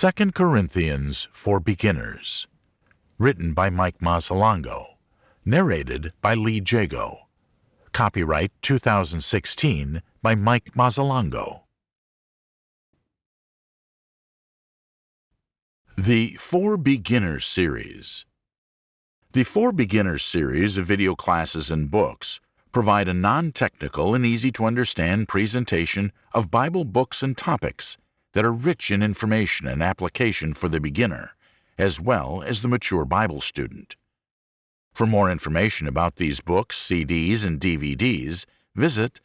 2 Corinthians for Beginners. Written by Mike Mazzalongo. Narrated by Lee Jago. Copyright 2016 by Mike Mazzalongo. The For Beginners series. The For Beginners series of video classes and books provide a non-technical and easy-to-understand presentation of Bible books and topics that are rich in information and application for the beginner, as well as the mature Bible student. For more information about these books, CDs, and DVDs, visit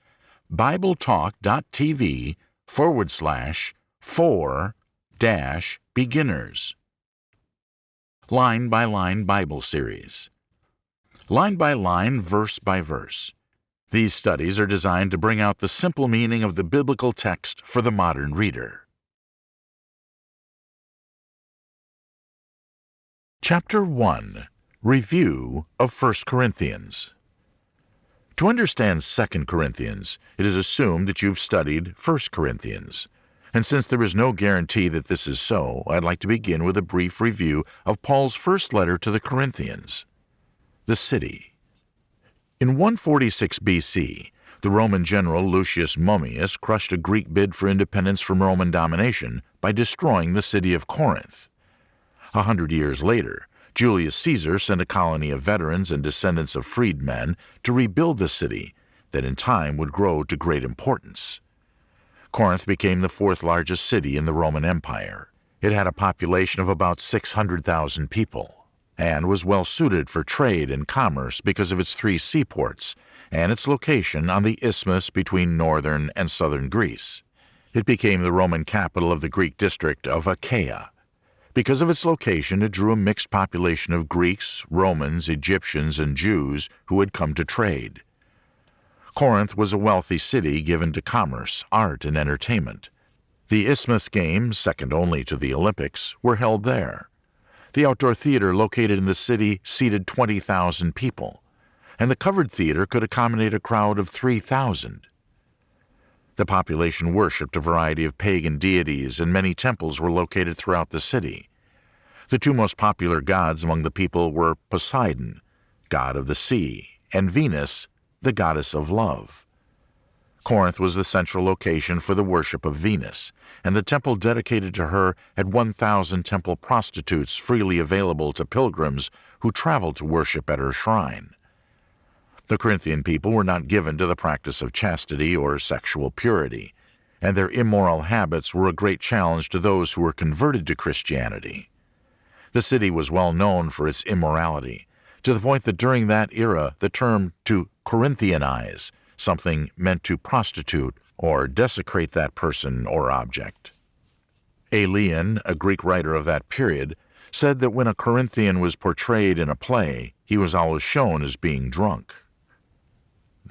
BibleTalk.tv forward slash for dash beginners. Line by Line Bible Series. Line by line, verse by verse. These studies are designed to bring out the simple meaning of the biblical text for the modern reader. Chapter 1 Review of 1 Corinthians To understand 2 Corinthians, it is assumed that you've studied 1 Corinthians. And since there is no guarantee that this is so, I'd like to begin with a brief review of Paul's first letter to the Corinthians. The City In 146 BC, the Roman general Lucius Mummius crushed a Greek bid for independence from Roman domination by destroying the city of Corinth. A hundred years later, Julius Caesar sent a colony of veterans and descendants of freedmen to rebuild the city that in time would grow to great importance. Corinth became the fourth largest city in the Roman Empire. It had a population of about 600,000 people and was well suited for trade and commerce because of its three seaports and its location on the isthmus between northern and southern Greece. It became the Roman capital of the Greek district of Achaia. Because of its location, it drew a mixed population of Greeks, Romans, Egyptians, and Jews who had come to trade. Corinth was a wealthy city given to commerce, art, and entertainment. The Isthmus Games, second only to the Olympics, were held there. The outdoor theater located in the city seated 20,000 people, and the covered theater could accommodate a crowd of 3,000. The population worshipped a variety of pagan deities, and many temples were located throughout the city. The two most popular gods among the people were Poseidon, god of the sea, and Venus, the goddess of love. Corinth was the central location for the worship of Venus, and the temple dedicated to her had 1,000 temple prostitutes freely available to pilgrims who traveled to worship at her shrine. The Corinthian people were not given to the practice of chastity or sexual purity, and their immoral habits were a great challenge to those who were converted to Christianity. The city was well known for its immorality, to the point that during that era the term to Corinthianize something meant to prostitute or desecrate that person or object. Aelian, a Greek writer of that period, said that when a Corinthian was portrayed in a play, he was always shown as being drunk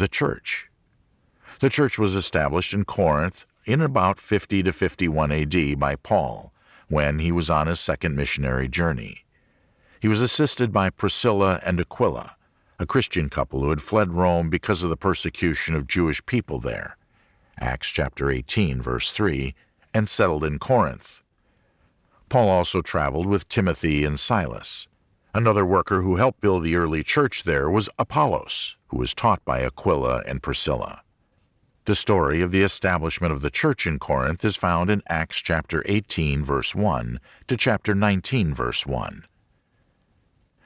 the church. The church was established in Corinth in about 50 to 51 AD by Paul when he was on his second missionary journey. He was assisted by Priscilla and Aquila, a Christian couple who had fled Rome because of the persecution of Jewish people there. Acts chapter 18 verse 3 and settled in Corinth. Paul also traveled with Timothy and Silas. Another worker who helped build the early church there was Apollos, who was taught by Aquila and Priscilla. The story of the establishment of the church in Corinth is found in Acts chapter 18 verse 1 to chapter 19 verse 1.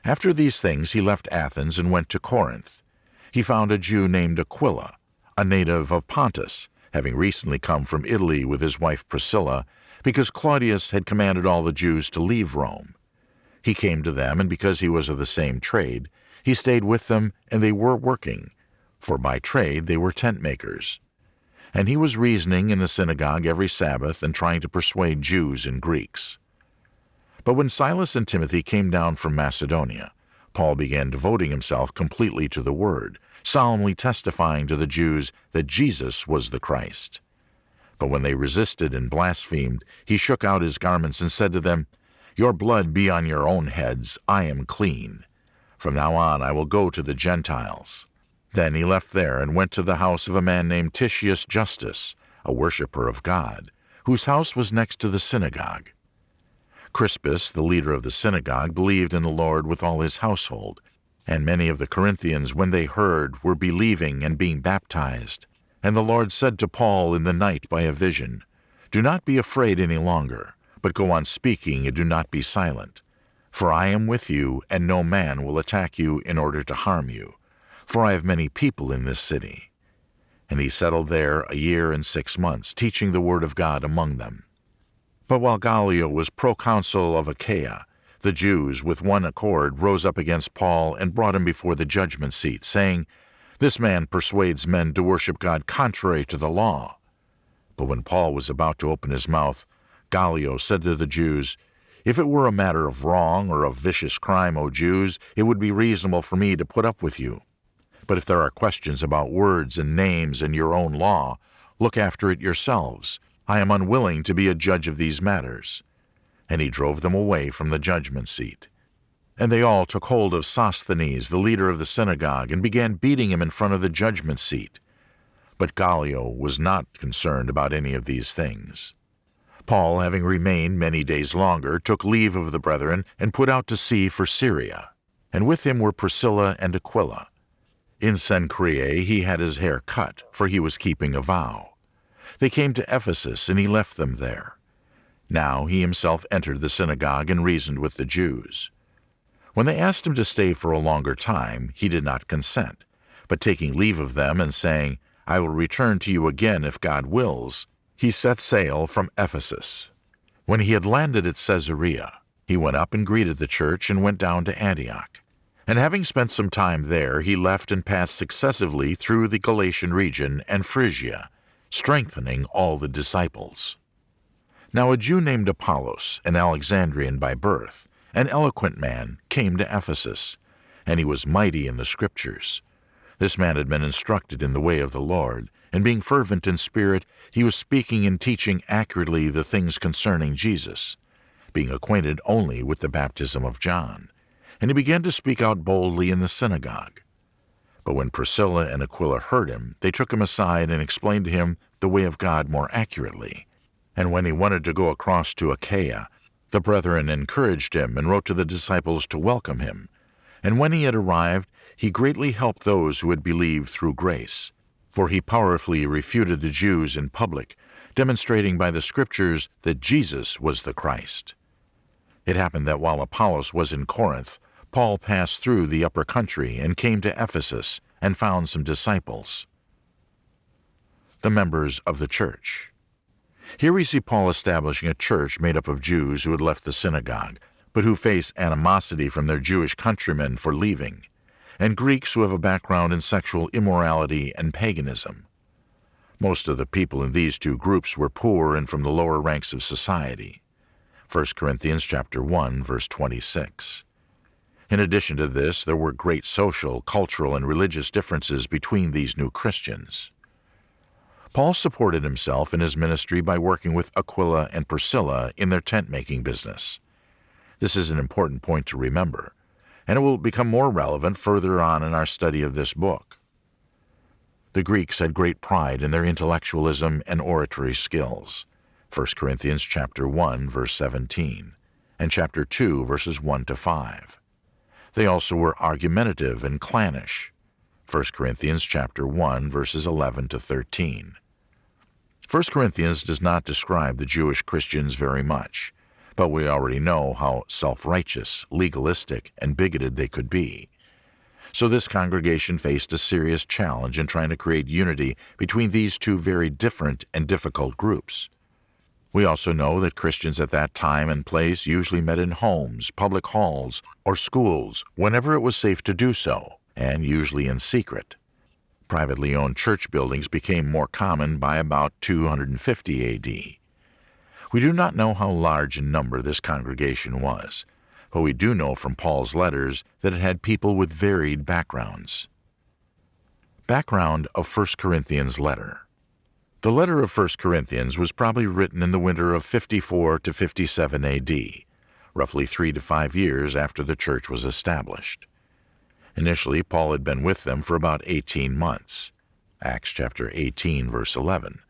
After these things he left Athens and went to Corinth. He found a Jew named Aquila, a native of Pontus, having recently come from Italy with his wife Priscilla, because Claudius had commanded all the Jews to leave Rome. He came to them, and because he was of the same trade, he stayed with them, and they were working, for by trade they were tent makers. And he was reasoning in the synagogue every Sabbath and trying to persuade Jews and Greeks. But when Silas and Timothy came down from Macedonia, Paul began devoting himself completely to the Word, solemnly testifying to the Jews that Jesus was the Christ. But when they resisted and blasphemed, he shook out his garments and said to them, your blood be on your own heads, I am clean. From now on I will go to the Gentiles. Then he left there and went to the house of a man named Titius Justus, a worshipper of God, whose house was next to the synagogue. Crispus, the leader of the synagogue, believed in the Lord with all his household, and many of the Corinthians, when they heard, were believing and being baptized. And the Lord said to Paul in the night by a vision, Do not be afraid any longer, but go on speaking and do not be silent. For I am with you, and no man will attack you in order to harm you, for I have many people in this city. And he settled there a year and six months, teaching the word of God among them. But while Gallio was proconsul of Achaia, the Jews, with one accord, rose up against Paul and brought him before the judgment seat, saying, This man persuades men to worship God contrary to the law. But when Paul was about to open his mouth, Gallio said to the Jews, If it were a matter of wrong or of vicious crime, O Jews, it would be reasonable for me to put up with you. But if there are questions about words and names and your own law, look after it yourselves I am unwilling to be a judge of these matters. And he drove them away from the judgment seat. And they all took hold of Sosthenes, the leader of the synagogue, and began beating him in front of the judgment seat. But Gallio was not concerned about any of these things. Paul, having remained many days longer, took leave of the brethren and put out to sea for Syria. And with him were Priscilla and Aquila. In Cenchreae he had his hair cut, for he was keeping a vow. They came to Ephesus, and he left them there. Now he himself entered the synagogue and reasoned with the Jews. When they asked him to stay for a longer time, he did not consent, but taking leave of them and saying, I will return to you again if God wills, he set sail from Ephesus. When he had landed at Caesarea, he went up and greeted the church and went down to Antioch. And having spent some time there, he left and passed successively through the Galatian region and Phrygia, strengthening all the disciples. Now a Jew named Apollos, an Alexandrian by birth, an eloquent man, came to Ephesus, and he was mighty in the Scriptures. This man had been instructed in the way of the Lord, and being fervent in spirit, he was speaking and teaching accurately the things concerning Jesus, being acquainted only with the baptism of John. And he began to speak out boldly in the synagogue. But when Priscilla and Aquila heard him, they took him aside and explained to him the way of God more accurately. And when he wanted to go across to Achaia, the brethren encouraged him and wrote to the disciples to welcome him. And when he had arrived, he greatly helped those who had believed through grace. For he powerfully refuted the Jews in public, demonstrating by the Scriptures that Jesus was the Christ. It happened that while Apollos was in Corinth, Paul passed through the upper country and came to Ephesus and found some disciples. The members of the church. Here we see Paul establishing a church made up of Jews who had left the synagogue, but who face animosity from their Jewish countrymen for leaving, and Greeks who have a background in sexual immorality and paganism. Most of the people in these two groups were poor and from the lower ranks of society. 1 Corinthians chapter 1 verse 26. In addition to this, there were great social, cultural, and religious differences between these new Christians. Paul supported himself in his ministry by working with Aquila and Priscilla in their tent-making business. This is an important point to remember, and it will become more relevant further on in our study of this book. The Greeks had great pride in their intellectualism and oratory skills. 1 Corinthians chapter 1 verse 17 and chapter 2 verses 1 to 5. They also were argumentative and clannish. 1 Corinthians chapter 1 verses 11 to 13. 1 Corinthians does not describe the Jewish Christians very much, but we already know how self-righteous, legalistic, and bigoted they could be. So this congregation faced a serious challenge in trying to create unity between these two very different and difficult groups. We also know that Christians at that time and place usually met in homes, public halls, or schools whenever it was safe to do so, and usually in secret. Privately owned church buildings became more common by about 250 AD. We do not know how large in number this congregation was, but we do know from Paul's letters that it had people with varied backgrounds. Background of 1 Corinthians letter the letter of 1 Corinthians was probably written in the winter of 54 to 57 AD, roughly three to five years after the church was established. Initially, Paul had been with them for about 18 months. Acts chapter 18, verse 11.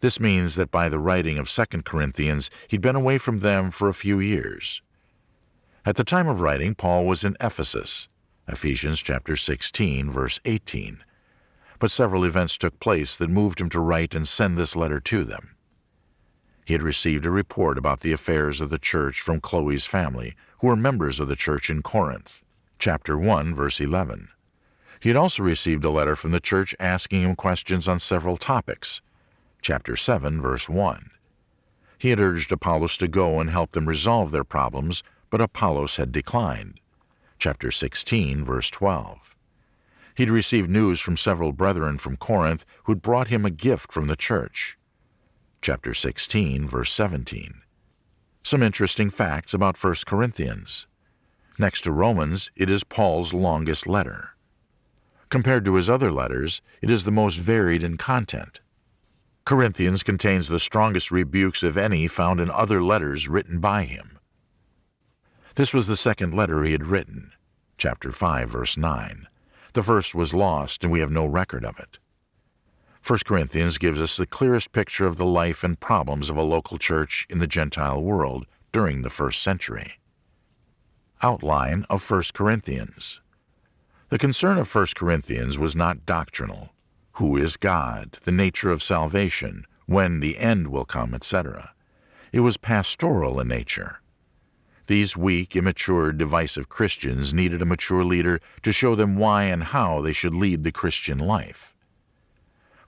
This means that by the writing of 2 Corinthians, he'd been away from them for a few years. At the time of writing, Paul was in Ephesus, Ephesians chapter 16, verse 18. But several events took place that moved him to write and send this letter to them. He had received a report about the affairs of the church from Chloe's family, who were members of the church in Corinth, chapter 1, verse 11. He had also received a letter from the church asking him questions on several topics, chapter 7, verse 1. He had urged Apollos to go and help them resolve their problems, but Apollos had declined, chapter 16, verse 12. He'd received news from several brethren from Corinth who'd brought him a gift from the church, chapter 16, verse 17. Some interesting facts about 1 Corinthians. Next to Romans, it is Paul's longest letter. Compared to his other letters, it is the most varied in content. Corinthians contains the strongest rebukes of any found in other letters written by him. This was the second letter he had written, chapter 5, verse 9. The first was lost, and we have no record of it. 1 Corinthians gives us the clearest picture of the life and problems of a local church in the Gentile world during the first century. Outline of 1 Corinthians the concern of 1 Corinthians was not doctrinal who is God, the nature of salvation, when the end will come, etc. It was pastoral in nature. These weak, immature, divisive Christians needed a mature leader to show them why and how they should lead the Christian life.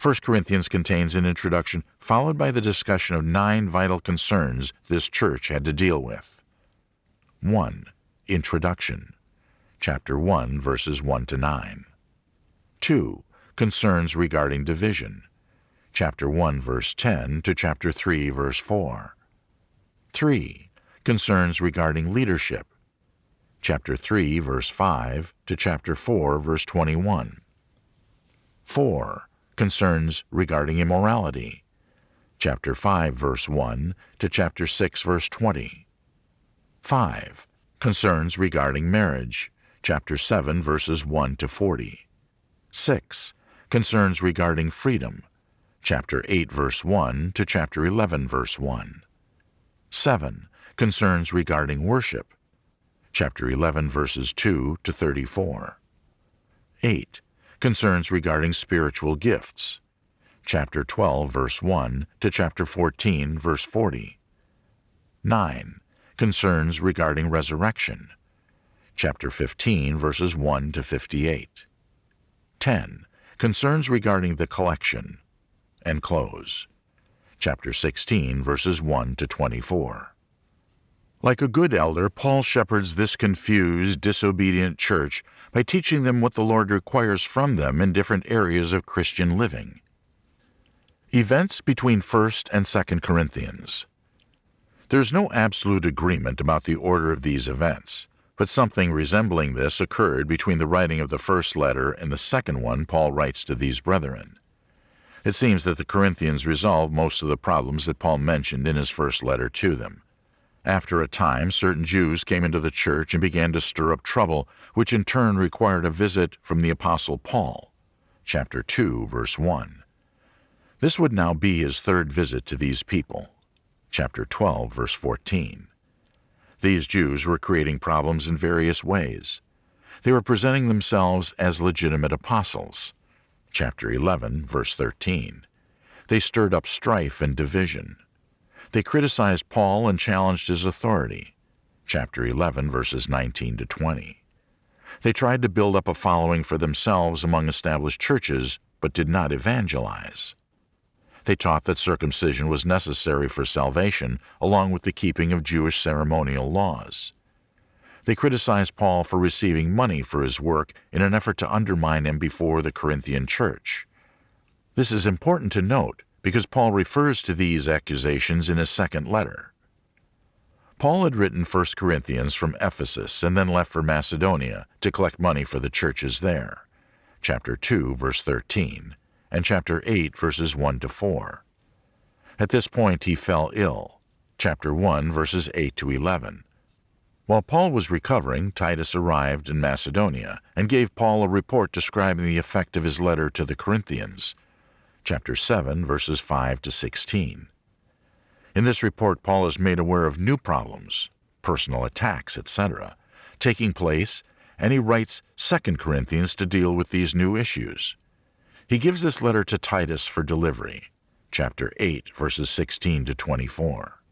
1 Corinthians contains an introduction followed by the discussion of nine vital concerns this church had to deal with. 1. Introduction chapter 1, verses 1 to 9. 2. Concerns regarding division, chapter 1, verse 10 to chapter 3, verse 4. 3. Concerns regarding leadership, chapter 3, verse 5 to chapter 4, verse 21. 4. Concerns regarding immorality, chapter 5, verse 1 to chapter 6, verse 20. 5. Concerns regarding marriage, chapter 7, verses 1 to 40. 6. Concerns regarding freedom, chapter 8, verse 1 to chapter 11, verse 1. 7. Concerns regarding worship, chapter 11, verses 2 to 34. 8. Concerns regarding spiritual gifts, chapter 12, verse 1 to chapter 14, verse 40. 9. Concerns regarding resurrection, chapter 15, verses 1 to 58. 10. Concerns regarding the collection. And close. Chapter 16, verses 1 to 24. Like a good elder, Paul shepherds this confused, disobedient church by teaching them what the Lord requires from them in different areas of Christian living. Events between 1st and 2nd Corinthians. There's no absolute agreement about the order of these events. But something resembling this occurred between the writing of the first letter and the second one Paul writes to these brethren. It seems that the Corinthians resolved most of the problems that Paul mentioned in his first letter to them. After a time, certain Jews came into the church and began to stir up trouble, which in turn required a visit from the Apostle Paul. Chapter 2, verse 1. This would now be his third visit to these people. Chapter 12, verse 14. These Jews were creating problems in various ways. They were presenting themselves as legitimate apostles. Chapter 11, verse 13. They stirred up strife and division. They criticized Paul and challenged his authority. Chapter 11, verses 19 to 20. They tried to build up a following for themselves among established churches, but did not evangelize. They taught that circumcision was necessary for salvation, along with the keeping of Jewish ceremonial laws. They criticized Paul for receiving money for his work in an effort to undermine him before the Corinthian church. This is important to note because Paul refers to these accusations in his second letter. Paul had written 1 Corinthians from Ephesus and then left for Macedonia to collect money for the churches there. Chapter 2, verse 13 and chapter 8, verses 1 to 4. At this point he fell ill, chapter 1, verses 8 to 11. While Paul was recovering, Titus arrived in Macedonia and gave Paul a report describing the effect of his letter to the Corinthians. chapter 7, verses 5 to 16. In this report, Paul is made aware of new problems, personal attacks, etc., taking place, and he writes 2 Corinthians to deal with these new issues. He gives this letter to Titus for delivery, chapter 8, verses 16 to 24.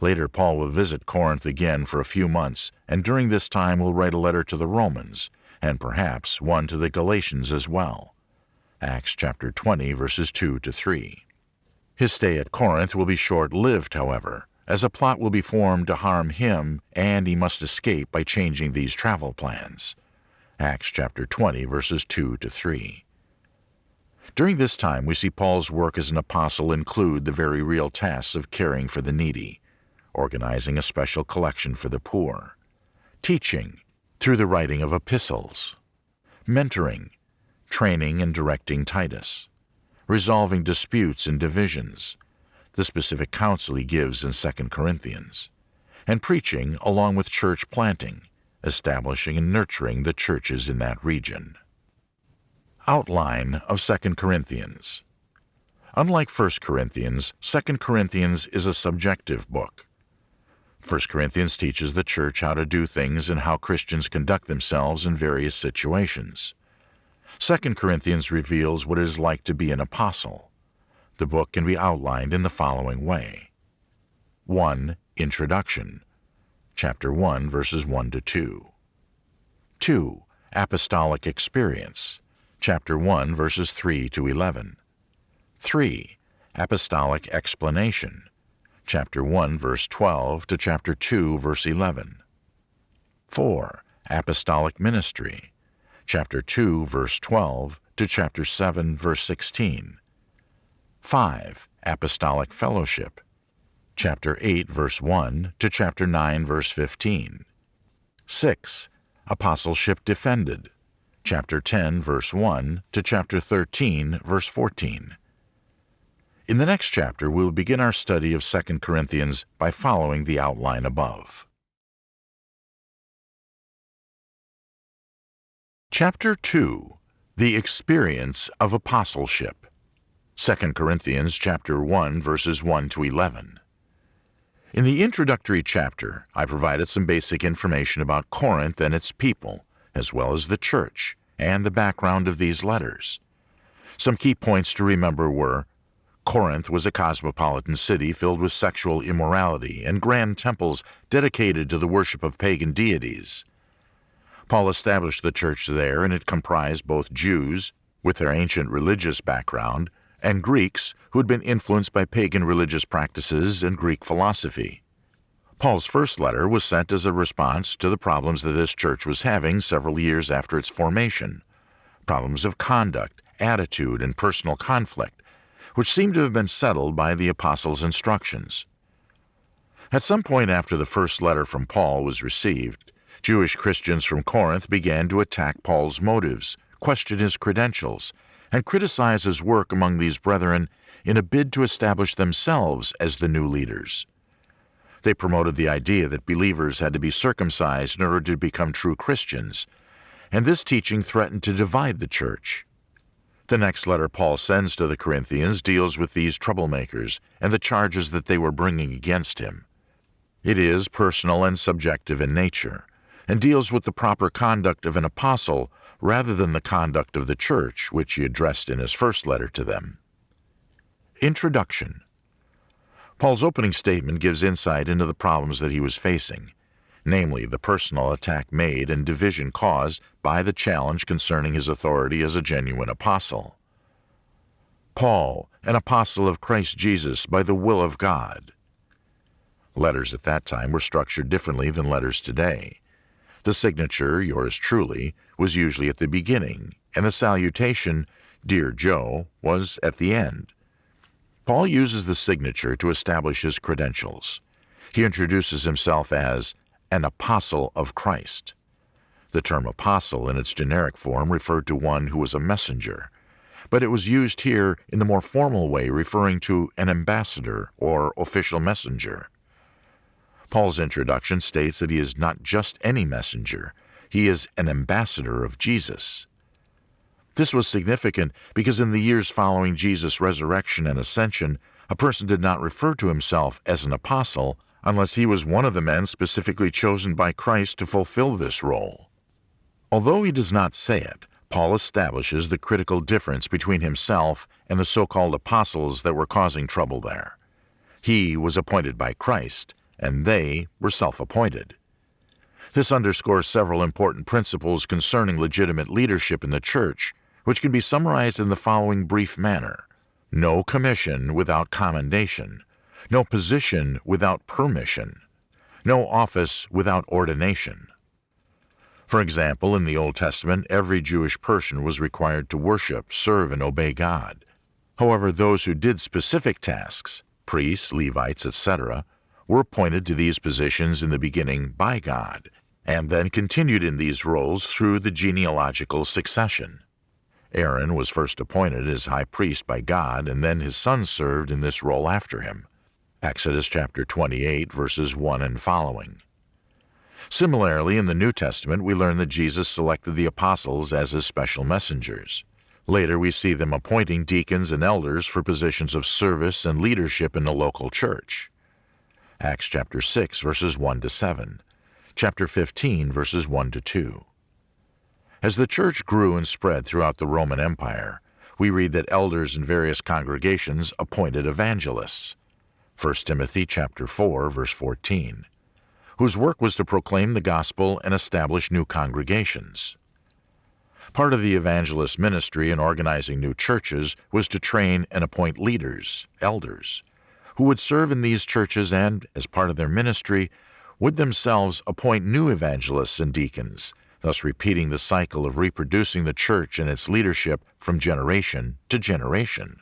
Later, Paul will visit Corinth again for a few months, and during this time will write a letter to the Romans, and perhaps one to the Galatians as well. Acts chapter 20, verses 2 to 3. His stay at Corinth will be short lived, however, as a plot will be formed to harm him, and he must escape by changing these travel plans. Acts chapter 20, verses 2 to 3. During this time, we see Paul's work as an apostle include the very real tasks of caring for the needy, organizing a special collection for the poor, teaching through the writing of epistles, mentoring, training and directing Titus, resolving disputes and divisions, the specific counsel he gives in 2 Corinthians, and preaching along with church planting, establishing and nurturing the churches in that region. Outline of 2 Corinthians Unlike 1 Corinthians, 2 Corinthians is a subjective book. 1 Corinthians teaches the church how to do things and how Christians conduct themselves in various situations. 2 Corinthians reveals what it is like to be an apostle. The book can be outlined in the following way 1. Introduction, chapter 1, verses 1 to 2. 2. Apostolic Experience, chapter 1, verses 3 to 11. 3. Apostolic Explanation, chapter 1, verse 12 to chapter 2, verse 11. 4. Apostolic Ministry, chapter 2, verse 12 to chapter 7, verse 16. 5. Apostolic Fellowship, chapter 8, verse 1 to chapter 9, verse 15. 6. Apostleship Defended, chapter 10, verse 1 to chapter 13, verse 14. In the next chapter, we'll begin our study of 2 Corinthians by following the outline above. Chapter 2 The Experience of Apostleship 2 Corinthians chapter 1 verses 1 to 11 In the introductory chapter, I provided some basic information about Corinth and its people, as well as the church, and the background of these letters. Some key points to remember were Corinth was a cosmopolitan city filled with sexual immorality and grand temples dedicated to the worship of pagan deities. Paul established the church there, and it comprised both Jews, with their ancient religious background, and Greeks who had been influenced by pagan religious practices and Greek philosophy. Paul's first letter was sent as a response to the problems that this church was having several years after its formation problems of conduct, attitude, and personal conflict which seemed to have been settled by the apostles' instructions. At some point after the first letter from Paul was received, Jewish Christians from Corinth began to attack Paul's motives, question his credentials, and criticize his work among these brethren in a bid to establish themselves as the new leaders. They promoted the idea that believers had to be circumcised in order to become true Christians, and this teaching threatened to divide the church. The next letter Paul sends to the Corinthians deals with these troublemakers and the charges that they were bringing against him. It is personal and subjective in nature, and deals with the proper conduct of an apostle rather than the conduct of the church, which he addressed in his first letter to them. Introduction Paul's opening statement gives insight into the problems that he was facing namely the personal attack made and division caused by the challenge concerning his authority as a genuine apostle. Paul, an apostle of Christ Jesus by the will of God. Letters at that time were structured differently than letters today. The signature, yours truly, was usually at the beginning, and the salutation, Dear Joe, was at the end. Paul uses the signature to establish his credentials. He introduces himself as an apostle of Christ. The term apostle in its generic form referred to one who was a messenger, but it was used here in the more formal way referring to an ambassador or official messenger. Paul's introduction states that he is not just any messenger, he is an ambassador of Jesus. This was significant because in the years following Jesus' resurrection and ascension, a person did not refer to himself as an apostle unless he was one of the men specifically chosen by Christ to fulfill this role. Although he does not say it, Paul establishes the critical difference between himself and the so called apostles that were causing trouble there. He was appointed by Christ, and they were self appointed. This underscores several important principles concerning legitimate leadership in the church, which can be summarized in the following brief manner No commission without commendation, no position without permission, no office without ordination. For example, in the Old Testament, every Jewish person was required to worship, serve, and obey God. However, those who did specific tasks, priests, Levites, etc., were appointed to these positions in the beginning by God, and then continued in these roles through the genealogical succession. Aaron was first appointed as high priest by God, and then his sons served in this role after him. Exodus chapter 28, verses 1 and following. Similarly, in the New Testament, we learn that Jesus selected the apostles as his special messengers. Later, we see them appointing deacons and elders for positions of service and leadership in the local church. Acts chapter 6, verses 1 to 7. Chapter 15, verses 1 to 2. As the church grew and spread throughout the Roman Empire, we read that elders in various congregations appointed evangelists. 1 Timothy chapter 4, verse 14 whose work was to proclaim the gospel and establish new congregations. Part of the evangelist ministry in organizing new churches was to train and appoint leaders, elders, who would serve in these churches and, as part of their ministry, would themselves appoint new evangelists and deacons, thus repeating the cycle of reproducing the church and its leadership from generation to generation.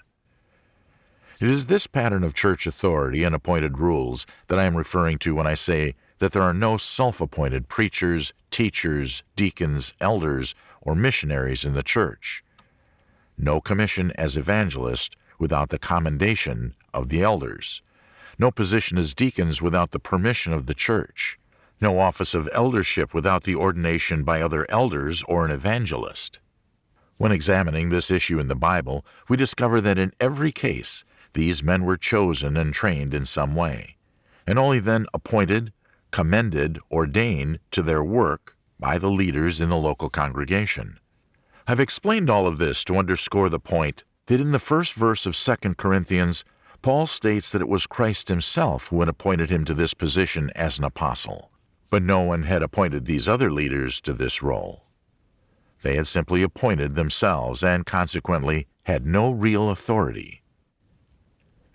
It is this pattern of church authority and appointed rules that I am referring to when I say that there are no self appointed preachers, teachers, deacons, elders, or missionaries in the church. No commission as evangelist without the commendation of the elders. No position as deacons without the permission of the church. No office of eldership without the ordination by other elders or an evangelist. When examining this issue in the Bible, we discover that in every case, these men were chosen and trained in some way, and only then appointed, commended, ordained to their work by the leaders in the local congregation. I've explained all of this to underscore the point that in the first verse of 2 Corinthians, Paul states that it was Christ himself who had appointed him to this position as an apostle, but no one had appointed these other leaders to this role. They had simply appointed themselves and consequently had no real authority.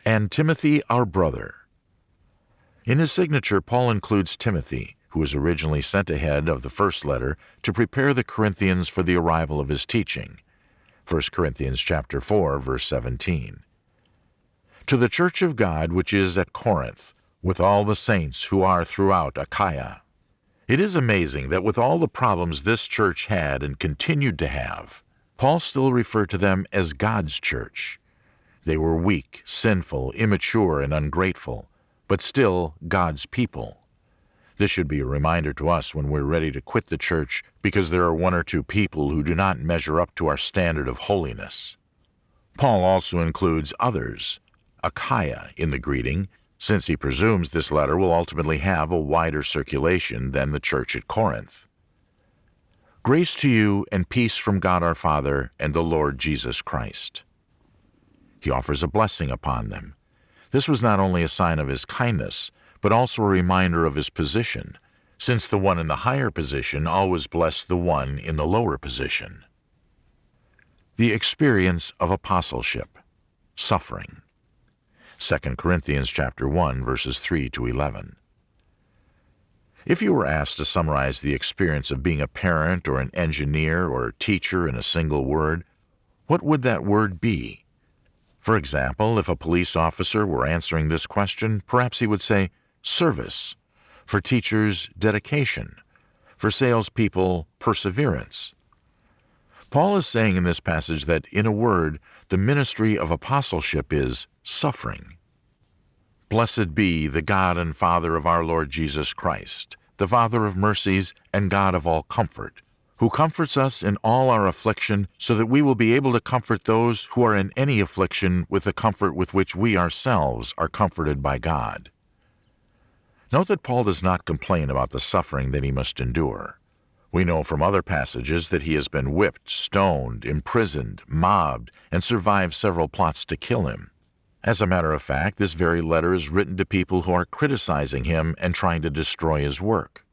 And Timothy, our brother, in his signature, Paul includes Timothy, who was originally sent ahead of the first letter to prepare the Corinthians for the arrival of his teaching. 1 Corinthians chapter 4, verse 17. To the church of God which is at Corinth, with all the saints who are throughout Achaia. It is amazing that with all the problems this church had and continued to have, Paul still referred to them as God's church. They were weak, sinful, immature, and ungrateful but still God's people. This should be a reminder to us when we're ready to quit the church because there are one or two people who do not measure up to our standard of holiness. Paul also includes others, Achaia, in the greeting, since he presumes this letter will ultimately have a wider circulation than the church at Corinth. Grace to you and peace from God our Father and the Lord Jesus Christ. He offers a blessing upon them, this was not only a sign of his kindness, but also a reminder of his position, since the one in the higher position always blessed the one in the lower position. The experience of apostleship, suffering. 2 Corinthians chapter 1 verses 3 to 11. If you were asked to summarize the experience of being a parent or an engineer or a teacher in a single word, what would that word be? For example, if a police officer were answering this question, perhaps he would say service, for teachers, dedication, for salespeople, perseverance. Paul is saying in this passage that, in a word, the ministry of apostleship is suffering. Blessed be the God and Father of our Lord Jesus Christ, the Father of mercies and God of all comfort who comforts us in all our affliction, so that we will be able to comfort those who are in any affliction with the comfort with which we ourselves are comforted by God. Note that Paul does not complain about the suffering that he must endure. We know from other passages that he has been whipped, stoned, imprisoned, mobbed, and survived several plots to kill him. As a matter of fact, this very letter is written to people who are criticizing him and trying to destroy his work.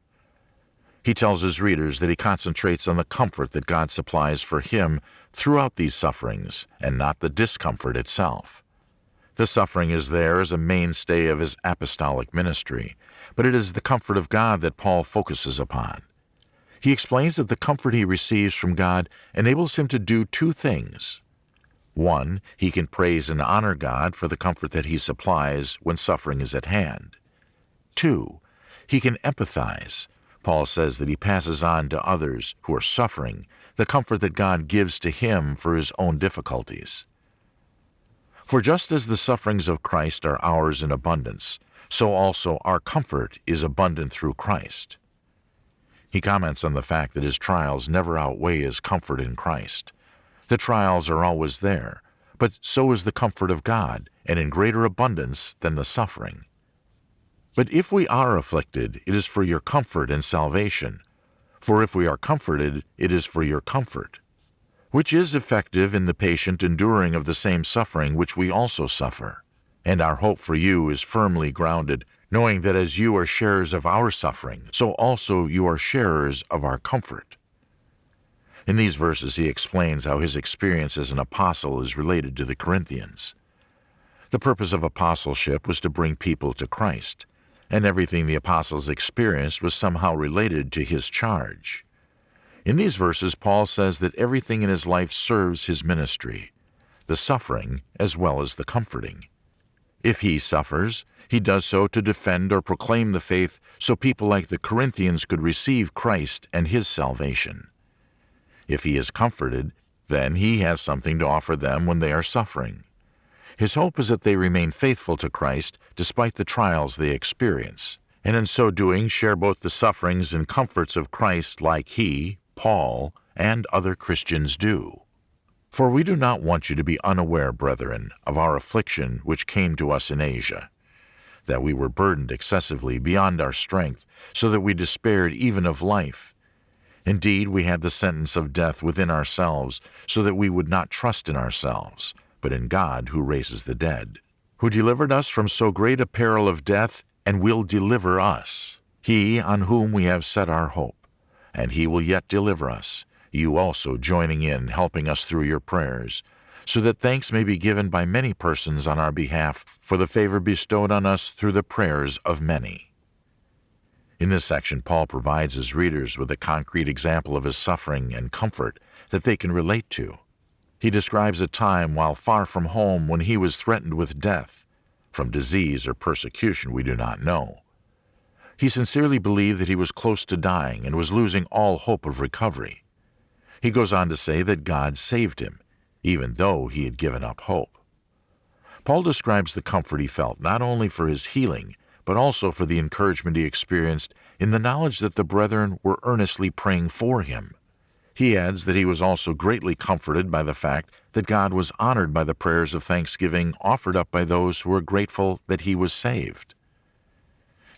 He tells his readers that he concentrates on the comfort that God supplies for him throughout these sufferings and not the discomfort itself. The suffering is there as a mainstay of his apostolic ministry, but it is the comfort of God that Paul focuses upon. He explains that the comfort he receives from God enables him to do two things. One, he can praise and honor God for the comfort that he supplies when suffering is at hand. Two, he can empathize. Paul says that he passes on to others who are suffering the comfort that God gives to him for his own difficulties. For just as the sufferings of Christ are ours in abundance, so also our comfort is abundant through Christ. He comments on the fact that his trials never outweigh his comfort in Christ. The trials are always there, but so is the comfort of God, and in greater abundance than the suffering. But if we are afflicted, it is for your comfort and salvation. For if we are comforted, it is for your comfort, which is effective in the patient enduring of the same suffering which we also suffer. And our hope for you is firmly grounded knowing that as you are sharers of our suffering, so also you are sharers of our comfort. In these verses, he explains how his experience as an apostle is related to the Corinthians. The purpose of apostleship was to bring people to Christ, and everything the apostles experienced was somehow related to his charge. In these verses, Paul says that everything in his life serves his ministry, the suffering as well as the comforting. If he suffers, he does so to defend or proclaim the faith so people like the Corinthians could receive Christ and his salvation. If he is comforted, then he has something to offer them when they are suffering. His hope is that they remain faithful to Christ despite the trials they experience, and in so doing share both the sufferings and comforts of Christ like he, Paul, and other Christians do. For we do not want you to be unaware, brethren, of our affliction which came to us in Asia, that we were burdened excessively beyond our strength, so that we despaired even of life. Indeed, we had the sentence of death within ourselves, so that we would not trust in ourselves, but in God who raises the dead, who delivered us from so great a peril of death, and will deliver us, he on whom we have set our hope, and he will yet deliver us you also joining in, helping us through your prayers, so that thanks may be given by many persons on our behalf for the favor bestowed on us through the prayers of many. In this section, Paul provides his readers with a concrete example of his suffering and comfort that they can relate to. He describes a time while far from home when he was threatened with death, from disease or persecution we do not know. He sincerely believed that he was close to dying and was losing all hope of recovery. He goes on to say that God saved him, even though he had given up hope. Paul describes the comfort he felt not only for his healing, but also for the encouragement he experienced in the knowledge that the brethren were earnestly praying for him. He adds that he was also greatly comforted by the fact that God was honored by the prayers of thanksgiving offered up by those who were grateful that he was saved.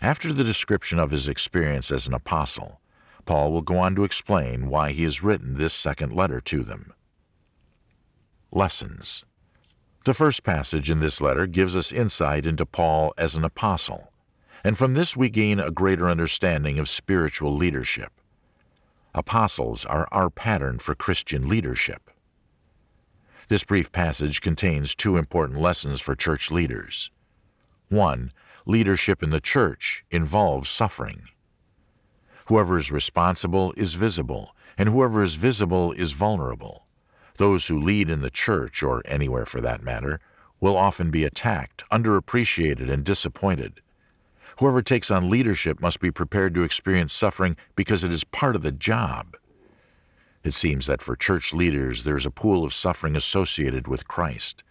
After the description of his experience as an apostle, Paul will go on to explain why he has written this second letter to them. Lessons The first passage in this letter gives us insight into Paul as an apostle, and from this we gain a greater understanding of spiritual leadership. Apostles are our pattern for Christian leadership. This brief passage contains two important lessons for church leaders. One, leadership in the church involves suffering. Whoever is responsible is visible, and whoever is visible is vulnerable. Those who lead in the church, or anywhere for that matter, will often be attacked, underappreciated, and disappointed. Whoever takes on leadership must be prepared to experience suffering because it is part of the job. It seems that for church leaders there is a pool of suffering associated with Christ.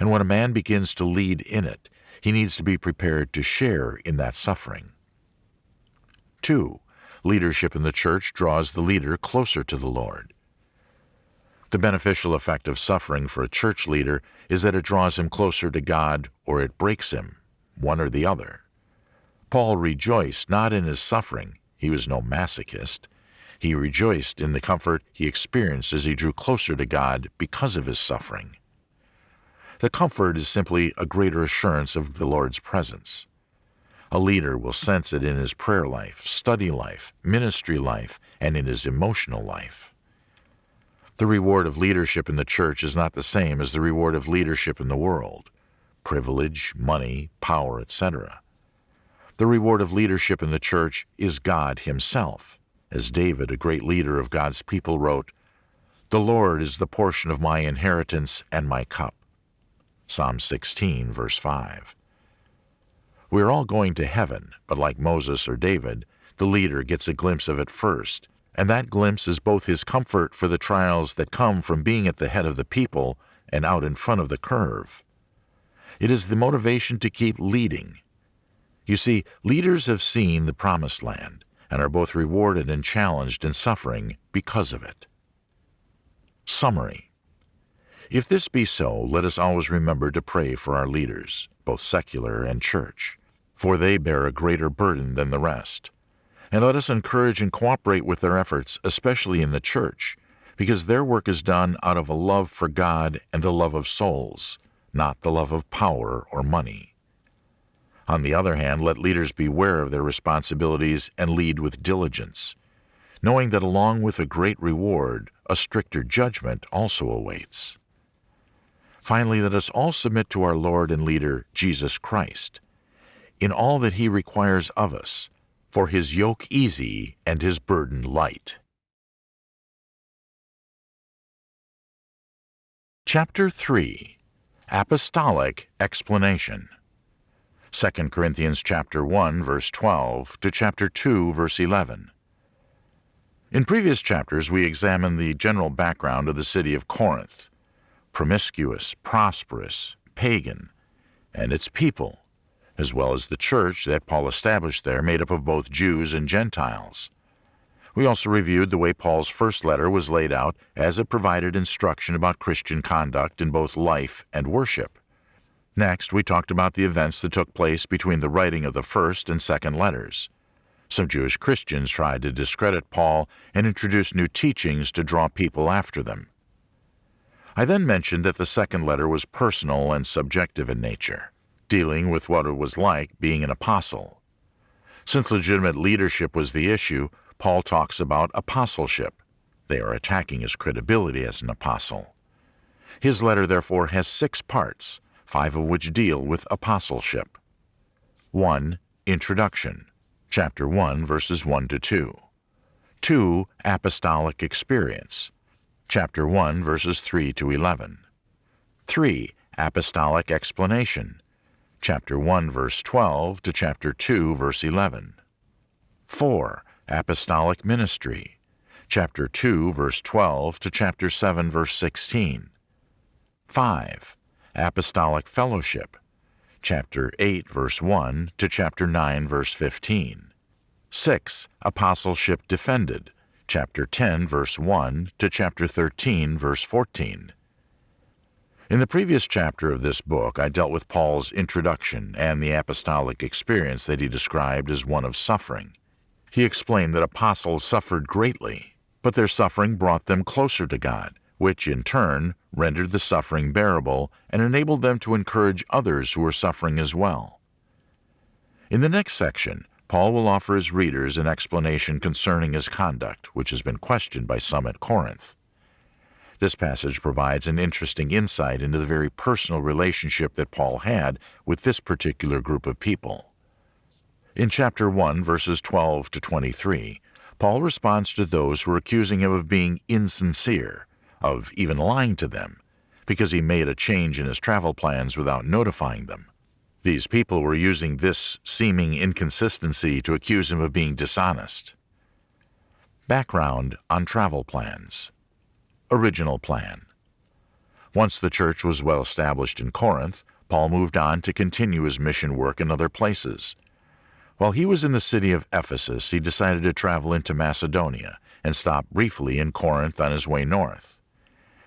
And when a man begins to lead in it, he needs to be prepared to share in that suffering. 2. Leadership in the church draws the leader closer to the Lord. The beneficial effect of suffering for a church leader is that it draws him closer to God or it breaks him, one or the other. Paul rejoiced not in his suffering, he was no masochist. He rejoiced in the comfort he experienced as he drew closer to God because of his suffering. The comfort is simply a greater assurance of the Lord's presence. A leader will sense it in his prayer life, study life, ministry life, and in his emotional life. The reward of leadership in the church is not the same as the reward of leadership in the world privilege, money, power, etc. The reward of leadership in the church is God Himself. As David, a great leader of God's people, wrote, The Lord is the portion of my inheritance and my cup. Psalm 16, verse 5. We are all going to heaven, but like Moses or David, the leader gets a glimpse of it first, and that glimpse is both his comfort for the trials that come from being at the head of the people and out in front of the curve. It is the motivation to keep leading. You see, leaders have seen the promised land and are both rewarded and challenged in suffering because of it. Summary If this be so, let us always remember to pray for our leaders, both secular and church for they bear a greater burden than the rest. And let us encourage and cooperate with their efforts, especially in the church, because their work is done out of a love for God and the love of souls, not the love of power or money. On the other hand, let leaders beware of their responsibilities and lead with diligence, knowing that along with a great reward, a stricter judgment also awaits. Finally, let us all submit to our Lord and leader, Jesus Christ, in all that he requires of us, for his yoke easy and his burden light. Chapter 3 Apostolic Explanation 2 Corinthians chapter 1 verse 12 to chapter 2 verse 11. In previous chapters we examined the general background of the city of Corinth, promiscuous, prosperous, pagan, and its people, as well as the church that Paul established there, made up of both Jews and Gentiles. We also reviewed the way Paul's first letter was laid out as it provided instruction about Christian conduct in both life and worship. Next, we talked about the events that took place between the writing of the first and second letters. Some Jewish Christians tried to discredit Paul and introduce new teachings to draw people after them. I then mentioned that the second letter was personal and subjective in nature dealing with what it was like being an apostle. Since legitimate leadership was the issue, Paul talks about apostleship. They are attacking his credibility as an apostle. His letter, therefore, has six parts, five of which deal with apostleship. 1. Introduction, chapter 1, verses 1 to 2. 2. Apostolic experience, chapter 1, verses 3 to 11. 3. Apostolic explanation, chapter 1 verse 12 to chapter 2 verse 11. 4. Apostolic ministry, chapter 2 verse 12 to chapter 7 verse 16. 5. Apostolic fellowship, chapter 8 verse 1 to chapter 9 verse 15. 6. Apostleship defended, chapter 10 verse 1 to chapter 13 verse 14. In the previous chapter of this book, I dealt with Paul's introduction and the apostolic experience that he described as one of suffering. He explained that apostles suffered greatly, but their suffering brought them closer to God, which in turn rendered the suffering bearable and enabled them to encourage others who were suffering as well. In the next section, Paul will offer his readers an explanation concerning his conduct, which has been questioned by some at Corinth. This passage provides an interesting insight into the very personal relationship that Paul had with this particular group of people. In chapter 1, verses 12 to 23, Paul responds to those who are accusing him of being insincere, of even lying to them, because he made a change in his travel plans without notifying them. These people were using this seeming inconsistency to accuse him of being dishonest. Background on travel plans original plan. Once the church was well established in Corinth, Paul moved on to continue his mission work in other places. While he was in the city of Ephesus, he decided to travel into Macedonia and stop briefly in Corinth on his way north.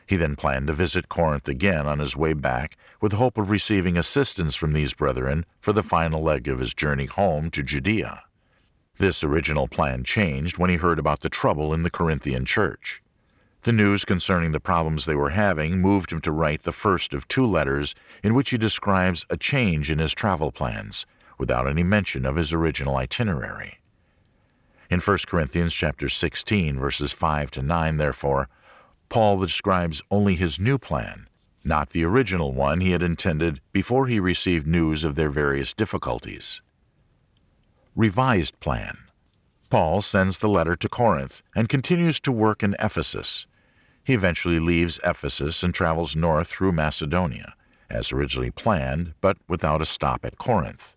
He then planned to visit Corinth again on his way back with the hope of receiving assistance from these brethren for the final leg of his journey home to Judea. This original plan changed when he heard about the trouble in the Corinthian church. The news concerning the problems they were having moved him to write the first of two letters in which he describes a change in his travel plans, without any mention of his original itinerary. In 1 Corinthians chapter 16 verses 5 to 9, therefore, Paul describes only his new plan, not the original one he had intended before he received news of their various difficulties. Revised plan. Paul sends the letter to Corinth and continues to work in Ephesus. He eventually leaves Ephesus and travels north through Macedonia, as originally planned, but without a stop at Corinth.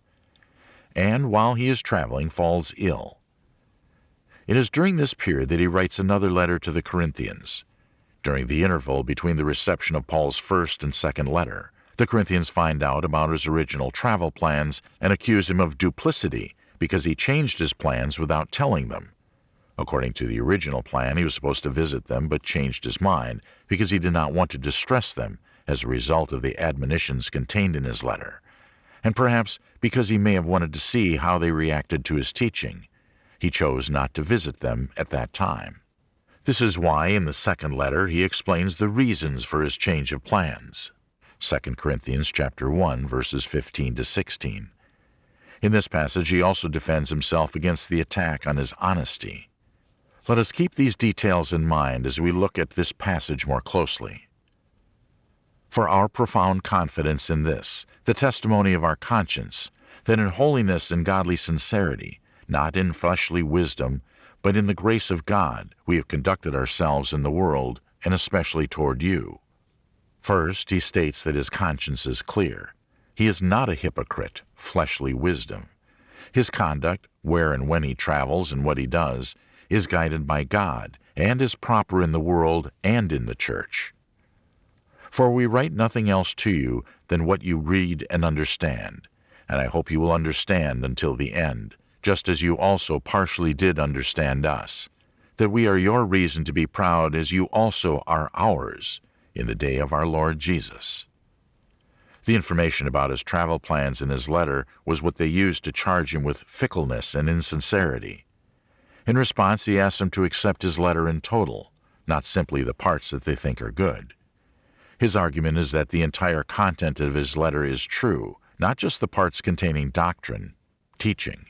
And while he is traveling, falls ill. It is during this period that he writes another letter to the Corinthians. During the interval between the reception of Paul's first and second letter, the Corinthians find out about his original travel plans and accuse him of duplicity because he changed his plans without telling them. According to the original plan, he was supposed to visit them but changed his mind because he did not want to distress them as a result of the admonitions contained in his letter, and perhaps because he may have wanted to see how they reacted to his teaching. He chose not to visit them at that time. This is why in the second letter he explains the reasons for his change of plans. 2 Corinthians chapter 1 verses 15 to 16. In this passage he also defends himself against the attack on his honesty. Let us keep these details in mind as we look at this passage more closely. For our profound confidence in this, the testimony of our conscience, that in holiness and godly sincerity, not in fleshly wisdom, but in the grace of God, we have conducted ourselves in the world, and especially toward you. First, he states that his conscience is clear. He is not a hypocrite, fleshly wisdom. His conduct, where and when he travels and what he does, is guided by God and is proper in the world and in the church. For we write nothing else to you than what you read and understand, and I hope you will understand until the end, just as you also partially did understand us, that we are your reason to be proud as you also are ours in the day of our Lord Jesus. The information about his travel plans in his letter was what they used to charge him with fickleness and insincerity. In response, he asks them to accept his letter in total, not simply the parts that they think are good. His argument is that the entire content of his letter is true, not just the parts containing doctrine, teaching.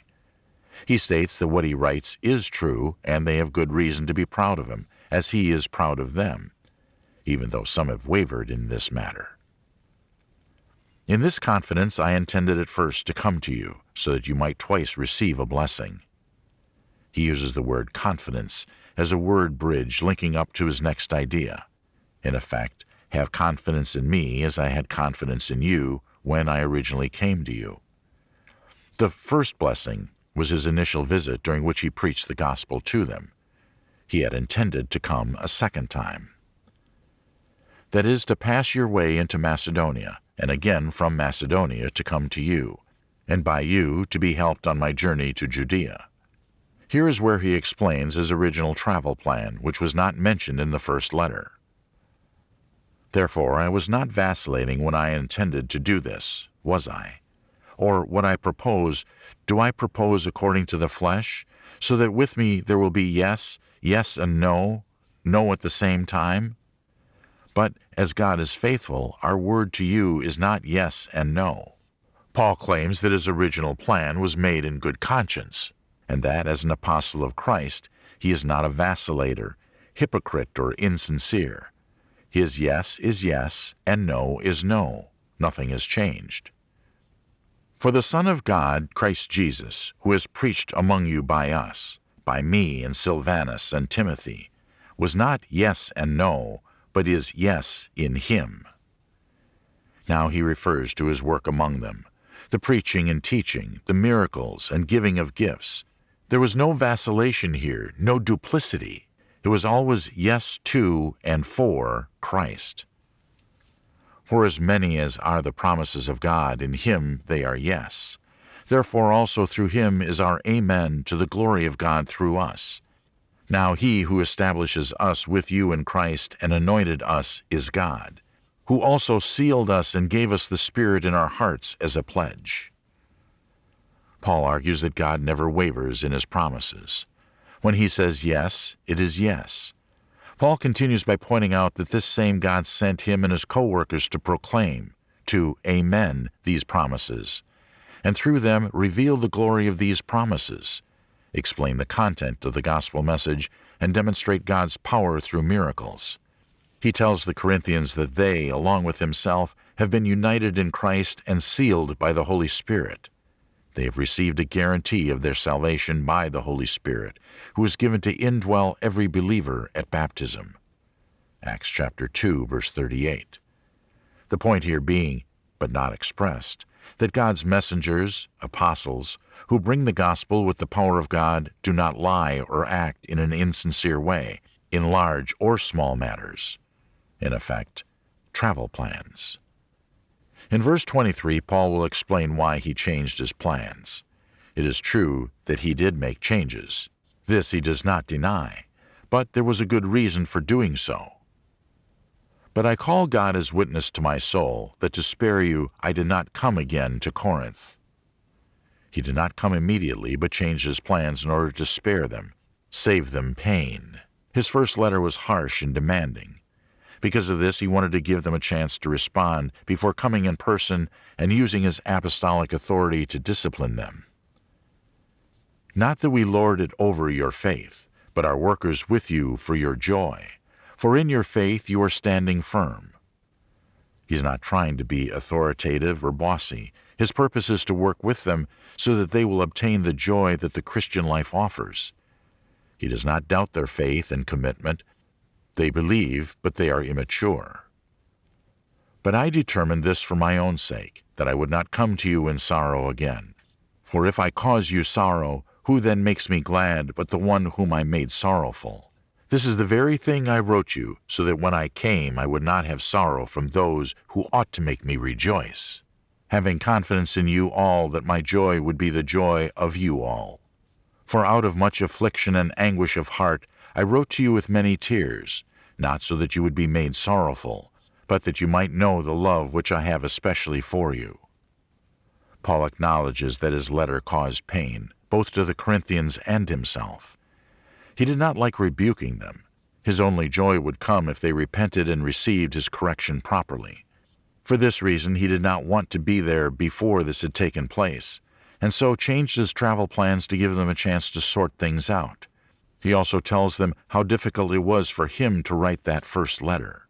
He states that what he writes is true, and they have good reason to be proud of him, as he is proud of them, even though some have wavered in this matter. In this confidence I intended at first to come to you, so that you might twice receive a blessing. He uses the word confidence as a word bridge linking up to his next idea. In effect, have confidence in me as I had confidence in you when I originally came to you. The first blessing was his initial visit during which he preached the gospel to them. He had intended to come a second time. That is, to pass your way into Macedonia, and again from Macedonia to come to you, and by you to be helped on my journey to Judea. Here is where he explains his original travel plan, which was not mentioned in the first letter. Therefore, I was not vacillating when I intended to do this, was I? Or what I propose, do I propose according to the flesh, so that with me there will be yes, yes and no, no at the same time? But as God is faithful, our word to you is not yes and no. Paul claims that his original plan was made in good conscience, and that as an apostle of Christ he is not a vacillator, hypocrite, or insincere. His yes is yes, and no is no. Nothing has changed. For the Son of God, Christ Jesus, who is preached among you by us, by me and Silvanus and Timothy, was not yes and no, but is yes in him. Now he refers to his work among them, the preaching and teaching, the miracles and giving of gifts, there was no vacillation here, no duplicity. It was always yes to and for Christ. For as many as are the promises of God, in him they are yes. Therefore also through him is our Amen to the glory of God through us. Now he who establishes us with you in Christ and anointed us is God, who also sealed us and gave us the Spirit in our hearts as a pledge. Paul argues that God never wavers in his promises. When he says yes, it is yes. Paul continues by pointing out that this same God sent him and his co-workers to proclaim, to amen these promises, and through them reveal the glory of these promises, explain the content of the gospel message, and demonstrate God's power through miracles. He tells the Corinthians that they, along with himself, have been united in Christ and sealed by the Holy Spirit. They have received a guarantee of their salvation by the Holy Spirit, who is given to indwell every believer at baptism. Acts chapter 2, verse 38. The point here being, but not expressed, that God's messengers, apostles, who bring the gospel with the power of God, do not lie or act in an insincere way, in large or small matters. In effect, travel plans. In verse 23, Paul will explain why he changed his plans. It is true that he did make changes. This he does not deny, but there was a good reason for doing so. But I call God as witness to my soul that to spare you I did not come again to Corinth. He did not come immediately, but changed his plans in order to spare them, save them pain. His first letter was harsh and demanding. Because of this, he wanted to give them a chance to respond before coming in person and using his apostolic authority to discipline them. Not that we lord it over your faith, but are workers with you for your joy, for in your faith you are standing firm. He's not trying to be authoritative or bossy. His purpose is to work with them so that they will obtain the joy that the Christian life offers. He does not doubt their faith and commitment, they believe, but they are immature. But I determined this for my own sake, that I would not come to you in sorrow again. For if I cause you sorrow, who then makes me glad but the one whom I made sorrowful? This is the very thing I wrote you, so that when I came I would not have sorrow from those who ought to make me rejoice, having confidence in you all that my joy would be the joy of you all. For out of much affliction and anguish of heart I wrote to you with many tears, not so that you would be made sorrowful, but that you might know the love which I have especially for you. Paul acknowledges that his letter caused pain, both to the Corinthians and himself. He did not like rebuking them. His only joy would come if they repented and received his correction properly. For this reason, he did not want to be there before this had taken place, and so changed his travel plans to give them a chance to sort things out. He also tells them how difficult it was for him to write that first letter.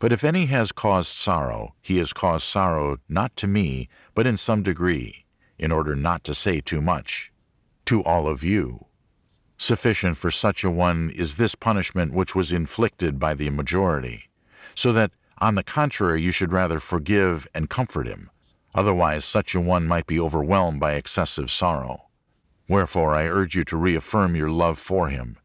But if any has caused sorrow, he has caused sorrow not to me, but in some degree, in order not to say too much, to all of you. Sufficient for such a one is this punishment which was inflicted by the majority, so that, on the contrary, you should rather forgive and comfort him. Otherwise, such a one might be overwhelmed by excessive sorrow. Wherefore I urge you to reaffirm your love for him.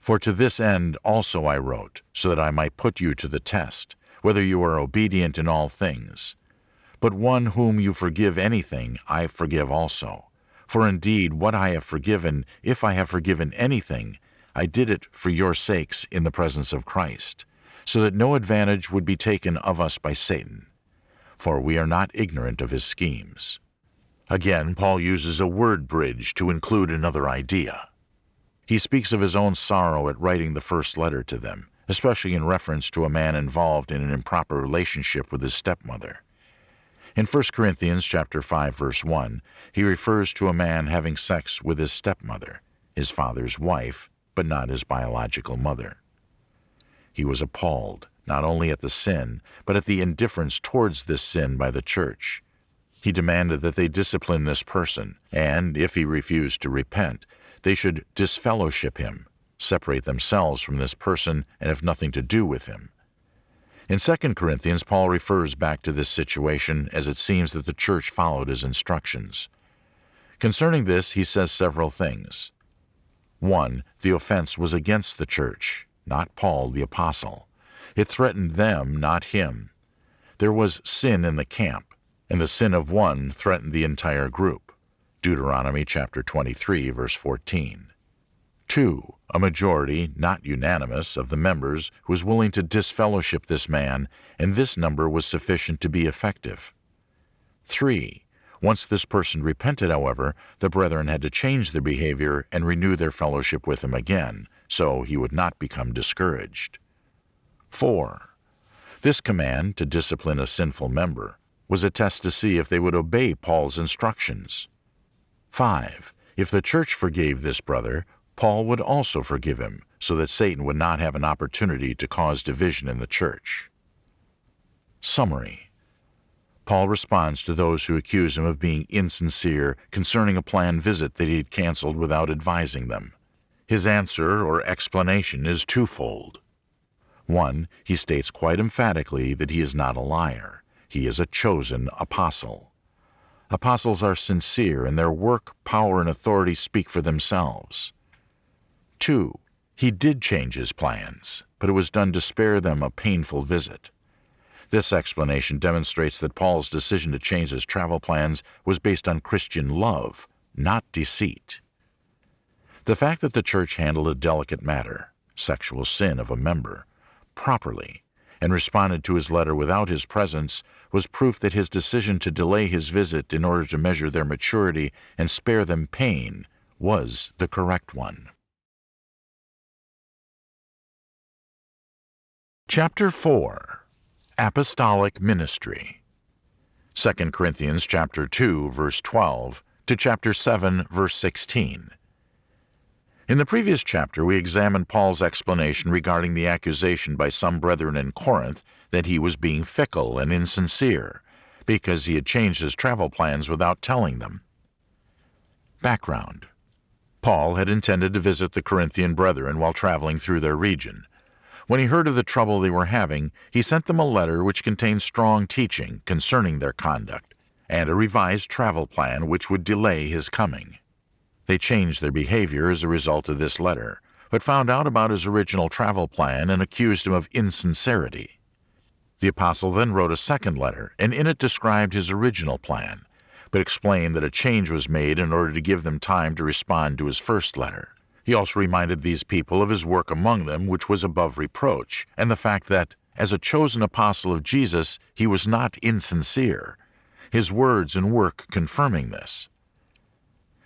For to this end also I wrote, so that I might put you to the test, whether you are obedient in all things. But one whom you forgive anything, I forgive also. For indeed, what I have forgiven, if I have forgiven anything, I did it for your sakes in the presence of Christ, so that no advantage would be taken of us by Satan. For we are not ignorant of his schemes. Again, Paul uses a word bridge to include another idea. He speaks of his own sorrow at writing the first letter to them, especially in reference to a man involved in an improper relationship with his stepmother. In 1 Corinthians chapter 5 verse 1, he refers to a man having sex with his stepmother, his father's wife, but not his biological mother. He was appalled not only at the sin, but at the indifference towards this sin by the church. He demanded that they discipline this person, and, if he refused to repent, they should disfellowship him, separate themselves from this person, and have nothing to do with him. In 2 Corinthians, Paul refers back to this situation as it seems that the church followed his instructions. Concerning this, he says several things. 1. The offense was against the church, not Paul the apostle. It threatened them, not him. There was sin in the camp, and the sin of one threatened the entire group. Deuteronomy chapter 23 verse 14. 2. A majority, not unanimous, of the members was willing to disfellowship this man, and this number was sufficient to be effective. 3. Once this person repented, however, the brethren had to change their behavior and renew their fellowship with him again, so he would not become discouraged. 4. This command to discipline a sinful member was a test to see if they would obey Paul's instructions. 5. If the church forgave this brother, Paul would also forgive him, so that Satan would not have an opportunity to cause division in the church. Summary Paul responds to those who accuse him of being insincere concerning a planned visit that he had canceled without advising them. His answer or explanation is twofold. One, he states quite emphatically that he is not a liar. He is a chosen apostle. Apostles are sincere, and their work, power, and authority speak for themselves. Two, he did change his plans, but it was done to spare them a painful visit. This explanation demonstrates that Paul's decision to change his travel plans was based on Christian love, not deceit. The fact that the church handled a delicate matter, sexual sin of a member, properly and responded to his letter without his presence was proof that his decision to delay his visit in order to measure their maturity and spare them pain was the correct one. Chapter 4 Apostolic Ministry 2 Corinthians chapter 2 verse 12 to chapter 7 verse 16 in the previous chapter, we examined Paul's explanation regarding the accusation by some brethren in Corinth that he was being fickle and insincere because he had changed his travel plans without telling them. Background Paul had intended to visit the Corinthian brethren while traveling through their region. When he heard of the trouble they were having, he sent them a letter which contained strong teaching concerning their conduct and a revised travel plan which would delay his coming. They changed their behavior as a result of this letter, but found out about his original travel plan and accused him of insincerity. The apostle then wrote a second letter, and in it described his original plan, but explained that a change was made in order to give them time to respond to his first letter. He also reminded these people of his work among them, which was above reproach, and the fact that, as a chosen apostle of Jesus, he was not insincere, his words and work confirming this.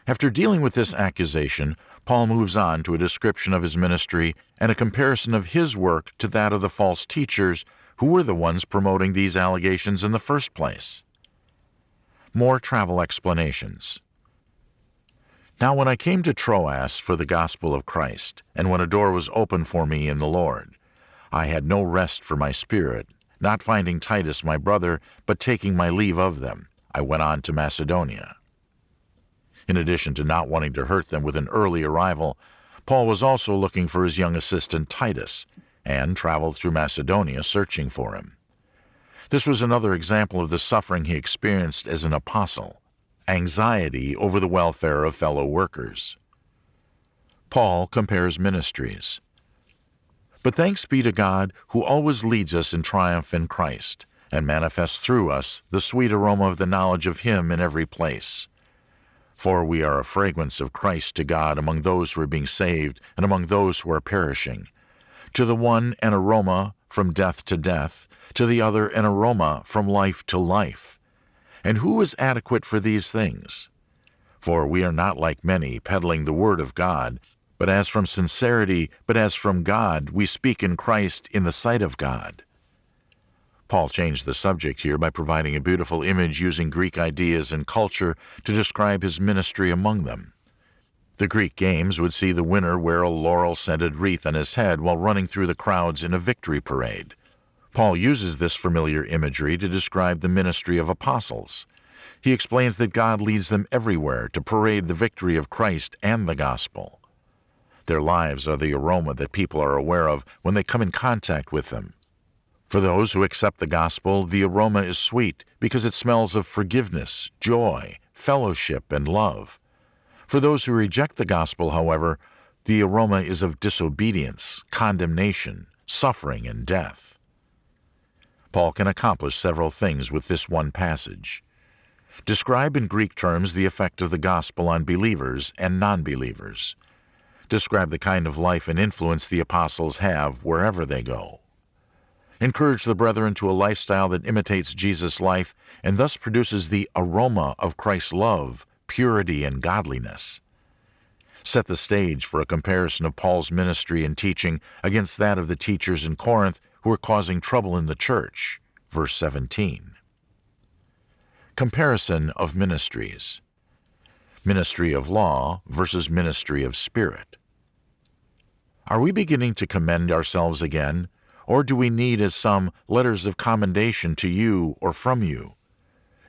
After dealing with this accusation, Paul moves on to a description of his ministry and a comparison of his work to that of the false teachers who were the ones promoting these allegations in the first place. More travel explanations. Now, when I came to Troas for the gospel of Christ, and when a door was opened for me in the Lord, I had no rest for my spirit, not finding Titus my brother, but taking my leave of them, I went on to Macedonia. In addition to not wanting to hurt them with an early arrival, Paul was also looking for his young assistant Titus and traveled through Macedonia searching for him. This was another example of the suffering he experienced as an apostle anxiety over the welfare of fellow workers. Paul compares ministries. But thanks be to God who always leads us in triumph in Christ and manifests through us the sweet aroma of the knowledge of Him in every place. For we are a fragrance of Christ to God among those who are being saved and among those who are perishing. To the one an aroma from death to death, to the other an aroma from life to life. And who is adequate for these things? For we are not like many peddling the word of God, but as from sincerity, but as from God, we speak in Christ in the sight of God. Paul changed the subject here by providing a beautiful image using Greek ideas and culture to describe his ministry among them. The Greek games would see the winner wear a laurel scented wreath on his head while running through the crowds in a victory parade. Paul uses this familiar imagery to describe the ministry of apostles. He explains that God leads them everywhere to parade the victory of Christ and the gospel. Their lives are the aroma that people are aware of when they come in contact with them. For those who accept the gospel, the aroma is sweet because it smells of forgiveness, joy, fellowship, and love. For those who reject the gospel, however, the aroma is of disobedience, condemnation, suffering, and death. Paul can accomplish several things with this one passage. Describe in Greek terms the effect of the gospel on believers and non believers. Describe the kind of life and influence the apostles have wherever they go. Encourage the brethren to a lifestyle that imitates Jesus' life and thus produces the aroma of Christ's love, purity, and godliness. Set the stage for a comparison of Paul's ministry and teaching against that of the teachers in Corinth who were causing trouble in the church. Verse 17. Comparison of ministries Ministry of law versus ministry of spirit. Are we beginning to commend ourselves again, or do we need, as some, letters of commendation to you or from you?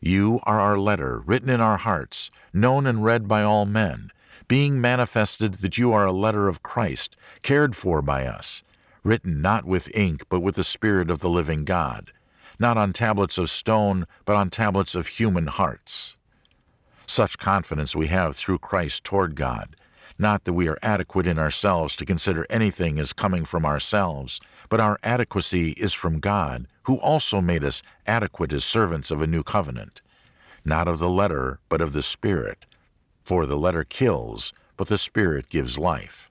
You are our letter, written in our hearts, known and read by all men, being manifested that you are a letter of Christ, cared for by us, written not with ink, but with the Spirit of the living God not on tablets of stone, but on tablets of human hearts. Such confidence we have through Christ toward God, not that we are adequate in ourselves to consider anything as coming from ourselves, but our adequacy is from God, who also made us adequate as servants of a new covenant, not of the letter, but of the Spirit. For the letter kills, but the Spirit gives life.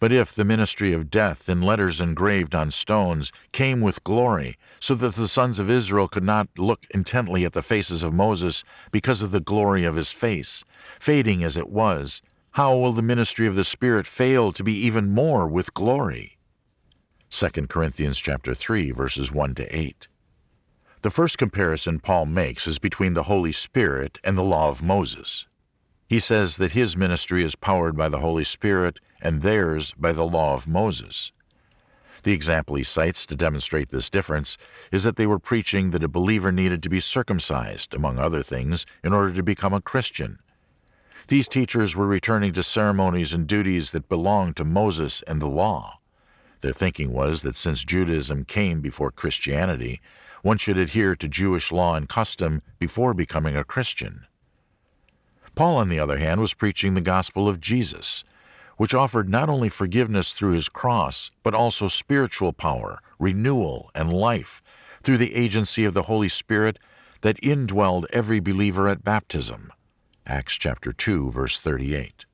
But if the ministry of death in letters engraved on stones came with glory, so that the sons of Israel could not look intently at the faces of Moses because of the glory of his face, fading as it was, how will the ministry of the Spirit fail to be even more with glory? 2 Corinthians chapter 3 verses 1 to 8. The first comparison Paul makes is between the Holy Spirit and the law of Moses. He says that his ministry is powered by the Holy Spirit and theirs by the law of Moses. The example he cites to demonstrate this difference is that they were preaching that a believer needed to be circumcised, among other things, in order to become a Christian. These teachers were returning to ceremonies and duties that belonged to Moses and the law. Their thinking was that since Judaism came before Christianity, one should adhere to Jewish law and custom before becoming a Christian. Paul, on the other hand, was preaching the gospel of Jesus, which offered not only forgiveness through his cross, but also spiritual power, renewal, and life through the agency of the Holy Spirit that indwelled every believer at baptism. Acts chapter 2 verse 38.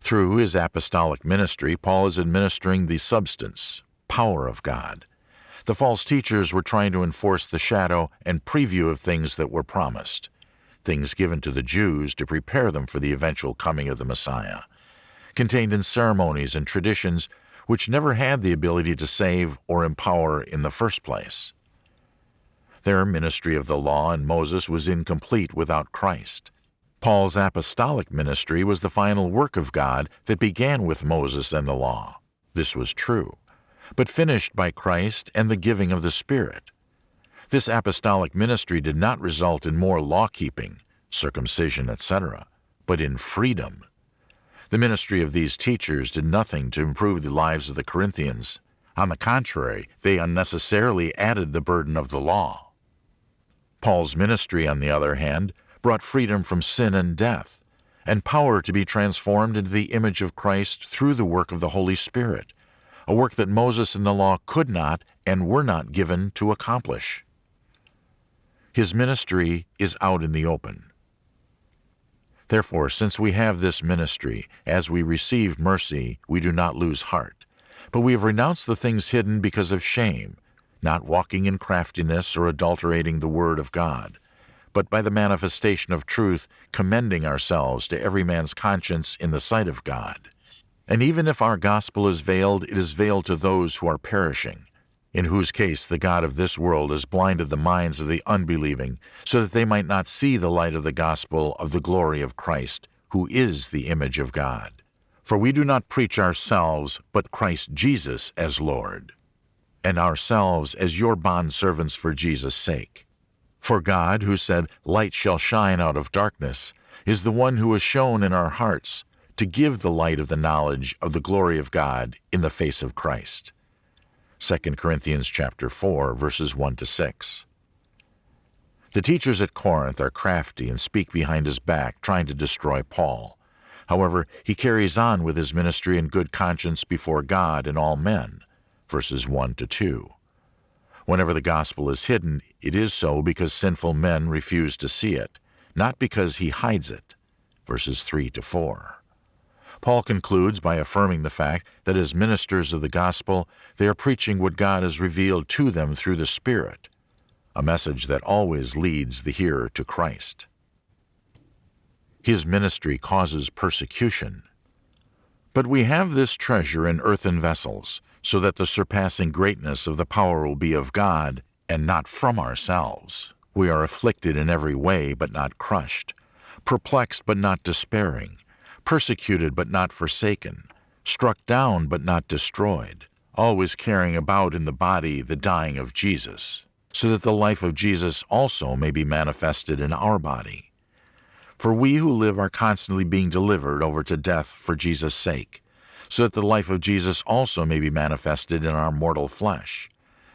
Through his apostolic ministry, Paul is administering the substance, power of God. The false teachers were trying to enforce the shadow and preview of things that were promised things given to the Jews to prepare them for the eventual coming of the Messiah, contained in ceremonies and traditions which never had the ability to save or empower in the first place. Their ministry of the law and Moses was incomplete without Christ. Paul's apostolic ministry was the final work of God that began with Moses and the law. This was true, but finished by Christ and the giving of the Spirit. This apostolic ministry did not result in more law keeping, circumcision, etc., but in freedom. The ministry of these teachers did nothing to improve the lives of the Corinthians. On the contrary, they unnecessarily added the burden of the law. Paul's ministry, on the other hand, brought freedom from sin and death, and power to be transformed into the image of Christ through the work of the Holy Spirit, a work that Moses and the law could not and were not given to accomplish. His ministry is out in the open. Therefore, since we have this ministry, as we receive mercy, we do not lose heart. But we have renounced the things hidden because of shame, not walking in craftiness or adulterating the word of God, but by the manifestation of truth, commending ourselves to every man's conscience in the sight of God. And even if our gospel is veiled, it is veiled to those who are perishing in whose case the God of this world has blinded the minds of the unbelieving, so that they might not see the light of the gospel of the glory of Christ, who is the image of God. For we do not preach ourselves, but Christ Jesus as Lord, and ourselves as your bondservants for Jesus' sake. For God, who said, Light shall shine out of darkness, is the one who has shone in our hearts to give the light of the knowledge of the glory of God in the face of Christ. 2 Corinthians chapter 4 verses 1 to 6. The teachers at Corinth are crafty and speak behind his back, trying to destroy Paul. However, he carries on with his ministry in good conscience before God and all men. Verses 1 to 2. Whenever the gospel is hidden, it is so because sinful men refuse to see it, not because he hides it. Verses 3 to 4. Paul concludes by affirming the fact that as ministers of the gospel, they are preaching what God has revealed to them through the Spirit, a message that always leads the hearer to Christ. His ministry causes persecution. But we have this treasure in earthen vessels, so that the surpassing greatness of the power will be of God, and not from ourselves. We are afflicted in every way, but not crushed, perplexed, but not despairing, persecuted, but not forsaken, struck down, but not destroyed, always carrying about in the body the dying of Jesus, so that the life of Jesus also may be manifested in our body. For we who live are constantly being delivered over to death for Jesus' sake, so that the life of Jesus also may be manifested in our mortal flesh.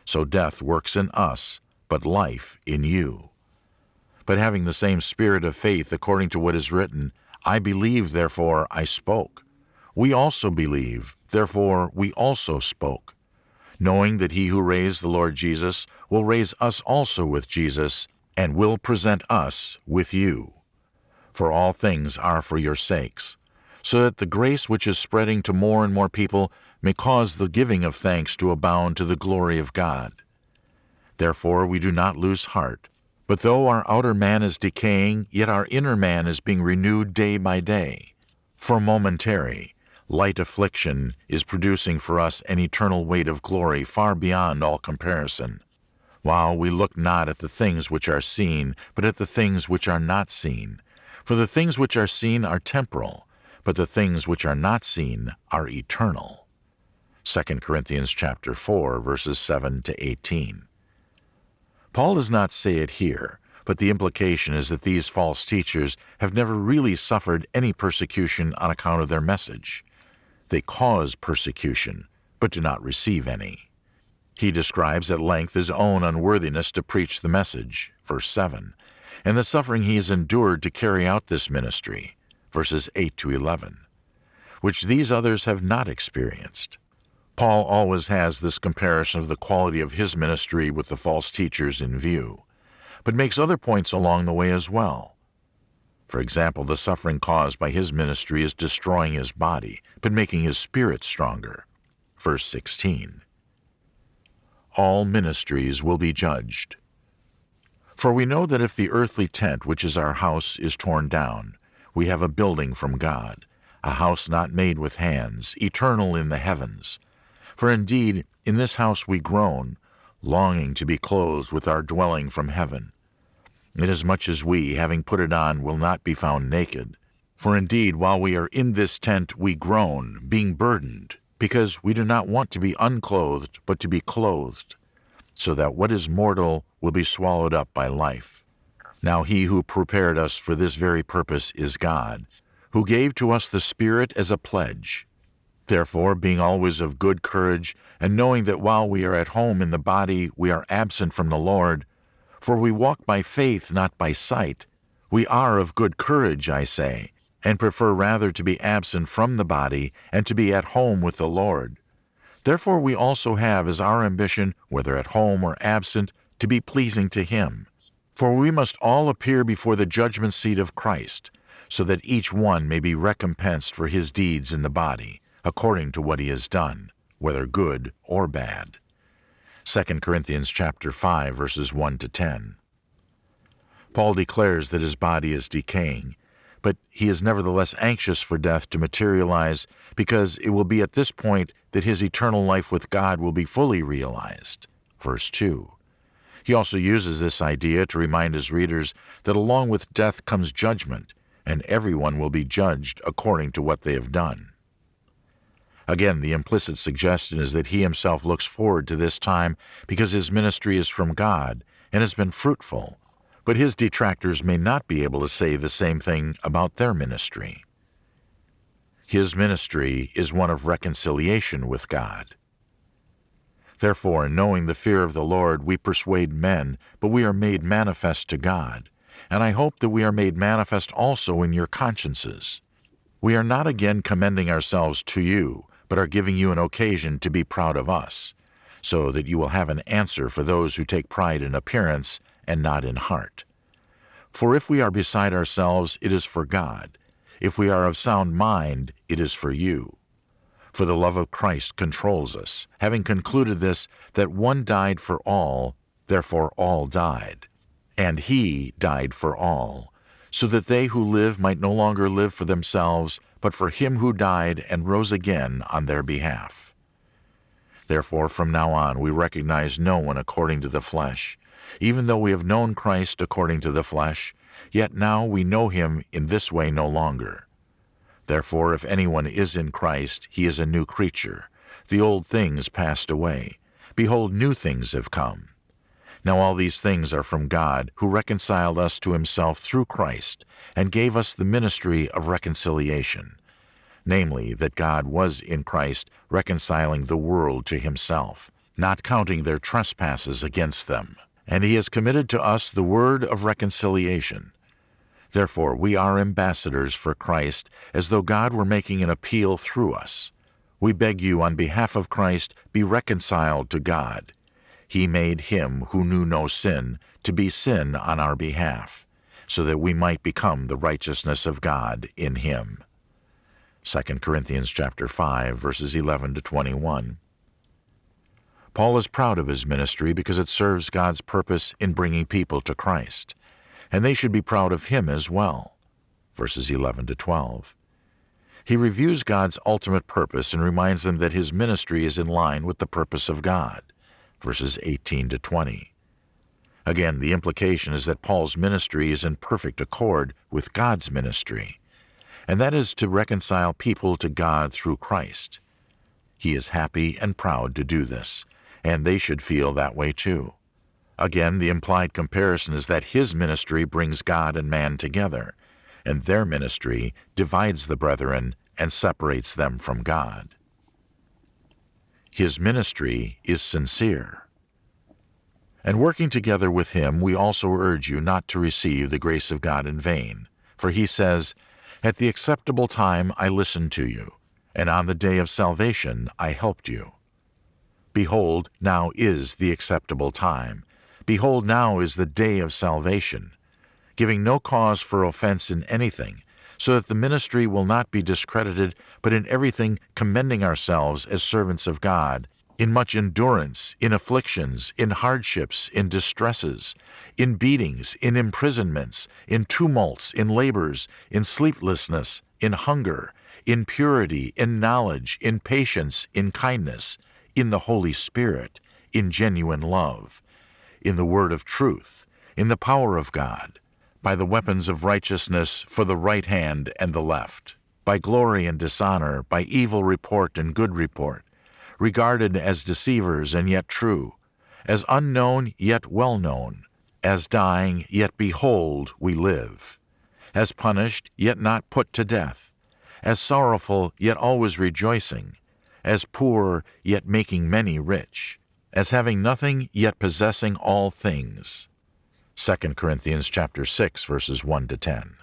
So death works in us, but life in you. But having the same spirit of faith according to what is written, I believe, therefore I spoke. We also believe, therefore we also spoke, knowing that he who raised the Lord Jesus will raise us also with Jesus, and will present us with you for all things are for your sakes, so that the grace which is spreading to more and more people may cause the giving of thanks to abound to the glory of God. Therefore we do not lose heart, but though our outer man is decaying, yet our inner man is being renewed day by day. For momentary, light affliction is producing for us an eternal weight of glory far beyond all comparison. While we look not at the things which are seen, but at the things which are not seen. For the things which are seen are temporal, but the things which are not seen are eternal. 2 Corinthians chapter 4 verses 7 to 18. Paul does not say it here, but the implication is that these false teachers have never really suffered any persecution on account of their message. They cause persecution, but do not receive any. He describes at length his own unworthiness to preach the message, verse 7, and the suffering he has endured to carry out this ministry, verses 8 to 11, which these others have not experienced. Paul always has this comparison of the quality of his ministry with the false teachers in view, but makes other points along the way as well. For example, the suffering caused by his ministry is destroying his body, but making his spirit stronger. Verse 16. All ministries will be judged. For we know that if the earthly tent which is our house is torn down, we have a building from God, a house not made with hands, eternal in the heavens. For indeed, in this house we groan, longing to be clothed with our dwelling from heaven. Inasmuch as we, having put it on, will not be found naked. For indeed, while we are in this tent, we groan, being burdened, because we do not want to be unclothed, but to be clothed so that what is mortal will be swallowed up by life. Now he who prepared us for this very purpose is God, who gave to us the Spirit as a pledge. Therefore, being always of good courage, and knowing that while we are at home in the body, we are absent from the Lord, for we walk by faith, not by sight, we are of good courage, I say, and prefer rather to be absent from the body and to be at home with the Lord. Therefore we also have as our ambition, whether at home or absent, to be pleasing to Him. For we must all appear before the judgment seat of Christ, so that each one may be recompensed for his deeds in the body, according to what he has done, whether good or bad. 2 Corinthians chapter 5 verses 1 to 10. Paul declares that his body is decaying, but he is nevertheless anxious for death to materialize because it will be at this point that his eternal life with God will be fully realized. Verse 2. He also uses this idea to remind his readers that along with death comes judgment, and everyone will be judged according to what they have done. Again, the implicit suggestion is that he himself looks forward to this time because his ministry is from God and has been fruitful, but his detractors may not be able to say the same thing about their ministry. His ministry is one of reconciliation with God. Therefore, knowing the fear of the Lord, we persuade men, but we are made manifest to God. And I hope that we are made manifest also in your consciences. We are not again commending ourselves to you, but are giving you an occasion to be proud of us, so that you will have an answer for those who take pride in appearance and not in heart. For if we are beside ourselves, it is for God. If we are of sound mind, it is for you. For the love of Christ controls us, having concluded this, that one died for all, therefore all died. And he died for all, so that they who live might no longer live for themselves, but for him who died and rose again on their behalf. Therefore, from now on, we recognize no one according to the flesh. Even though we have known Christ according to the flesh, yet now we know him in this way no longer. Therefore, if anyone is in Christ, he is a new creature. The old things passed away. Behold, new things have come. Now all these things are from God, who reconciled us to himself through Christ, and gave us the ministry of reconciliation. Namely, that God was in Christ reconciling the world to himself, not counting their trespasses against them. And he has committed to us the word of reconciliation. Therefore, we are ambassadors for Christ, as though God were making an appeal through us. We beg you, on behalf of Christ, be reconciled to God. He made him who knew no sin to be sin on our behalf, so that we might become the righteousness of God in him. 2 Corinthians chapter 5 verses 11 to 21. Paul is proud of his ministry because it serves God's purpose in bringing people to Christ, and they should be proud of him as well. Verses 11 to 12. He reviews God's ultimate purpose and reminds them that his ministry is in line with the purpose of God verses 18 to 20. Again, the implication is that Paul's ministry is in perfect accord with God's ministry, and that is to reconcile people to God through Christ. He is happy and proud to do this, and they should feel that way too. Again, the implied comparison is that his ministry brings God and man together, and their ministry divides the brethren and separates them from God. His ministry is sincere. And working together with him, we also urge you not to receive the grace of God in vain. For he says, At the acceptable time I listened to you, and on the day of salvation I helped you. Behold, now is the acceptable time. Behold, now is the day of salvation, giving no cause for offense in anything, so that the ministry will not be discredited, but in everything commending ourselves as servants of God, in much endurance, in afflictions, in hardships, in distresses, in beatings, in imprisonments, in tumults, in labors, in sleeplessness, in hunger, in purity, in knowledge, in patience, in kindness, in the Holy Spirit, in genuine love, in the word of truth, in the power of God, by the weapons of righteousness for the right hand and the left, by glory and dishonor, by evil report and good report, regarded as deceivers and yet true, as unknown yet well known, as dying yet behold we live, as punished yet not put to death, as sorrowful yet always rejoicing, as poor yet making many rich, as having nothing yet possessing all things. 2 Corinthians chapter 6 verses 1 to 10.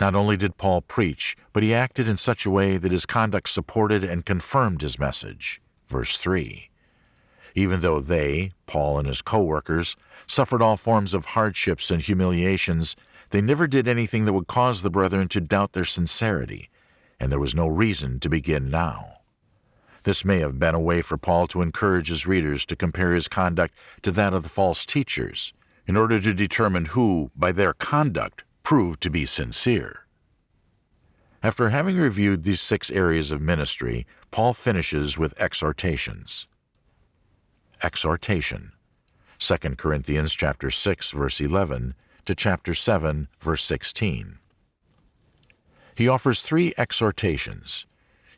Not only did Paul preach, but he acted in such a way that his conduct supported and confirmed his message. Verse 3. Even though they, Paul and his co-workers, suffered all forms of hardships and humiliations, they never did anything that would cause the brethren to doubt their sincerity, and there was no reason to begin now. This may have been a way for Paul to encourage his readers to compare his conduct to that of the false teachers, in order to determine who, by their conduct, proved to be sincere. After having reviewed these six areas of ministry, Paul finishes with exhortations. Exhortation 2 Corinthians chapter 6 verse 11 to chapter 7 verse 16. He offers three exhortations.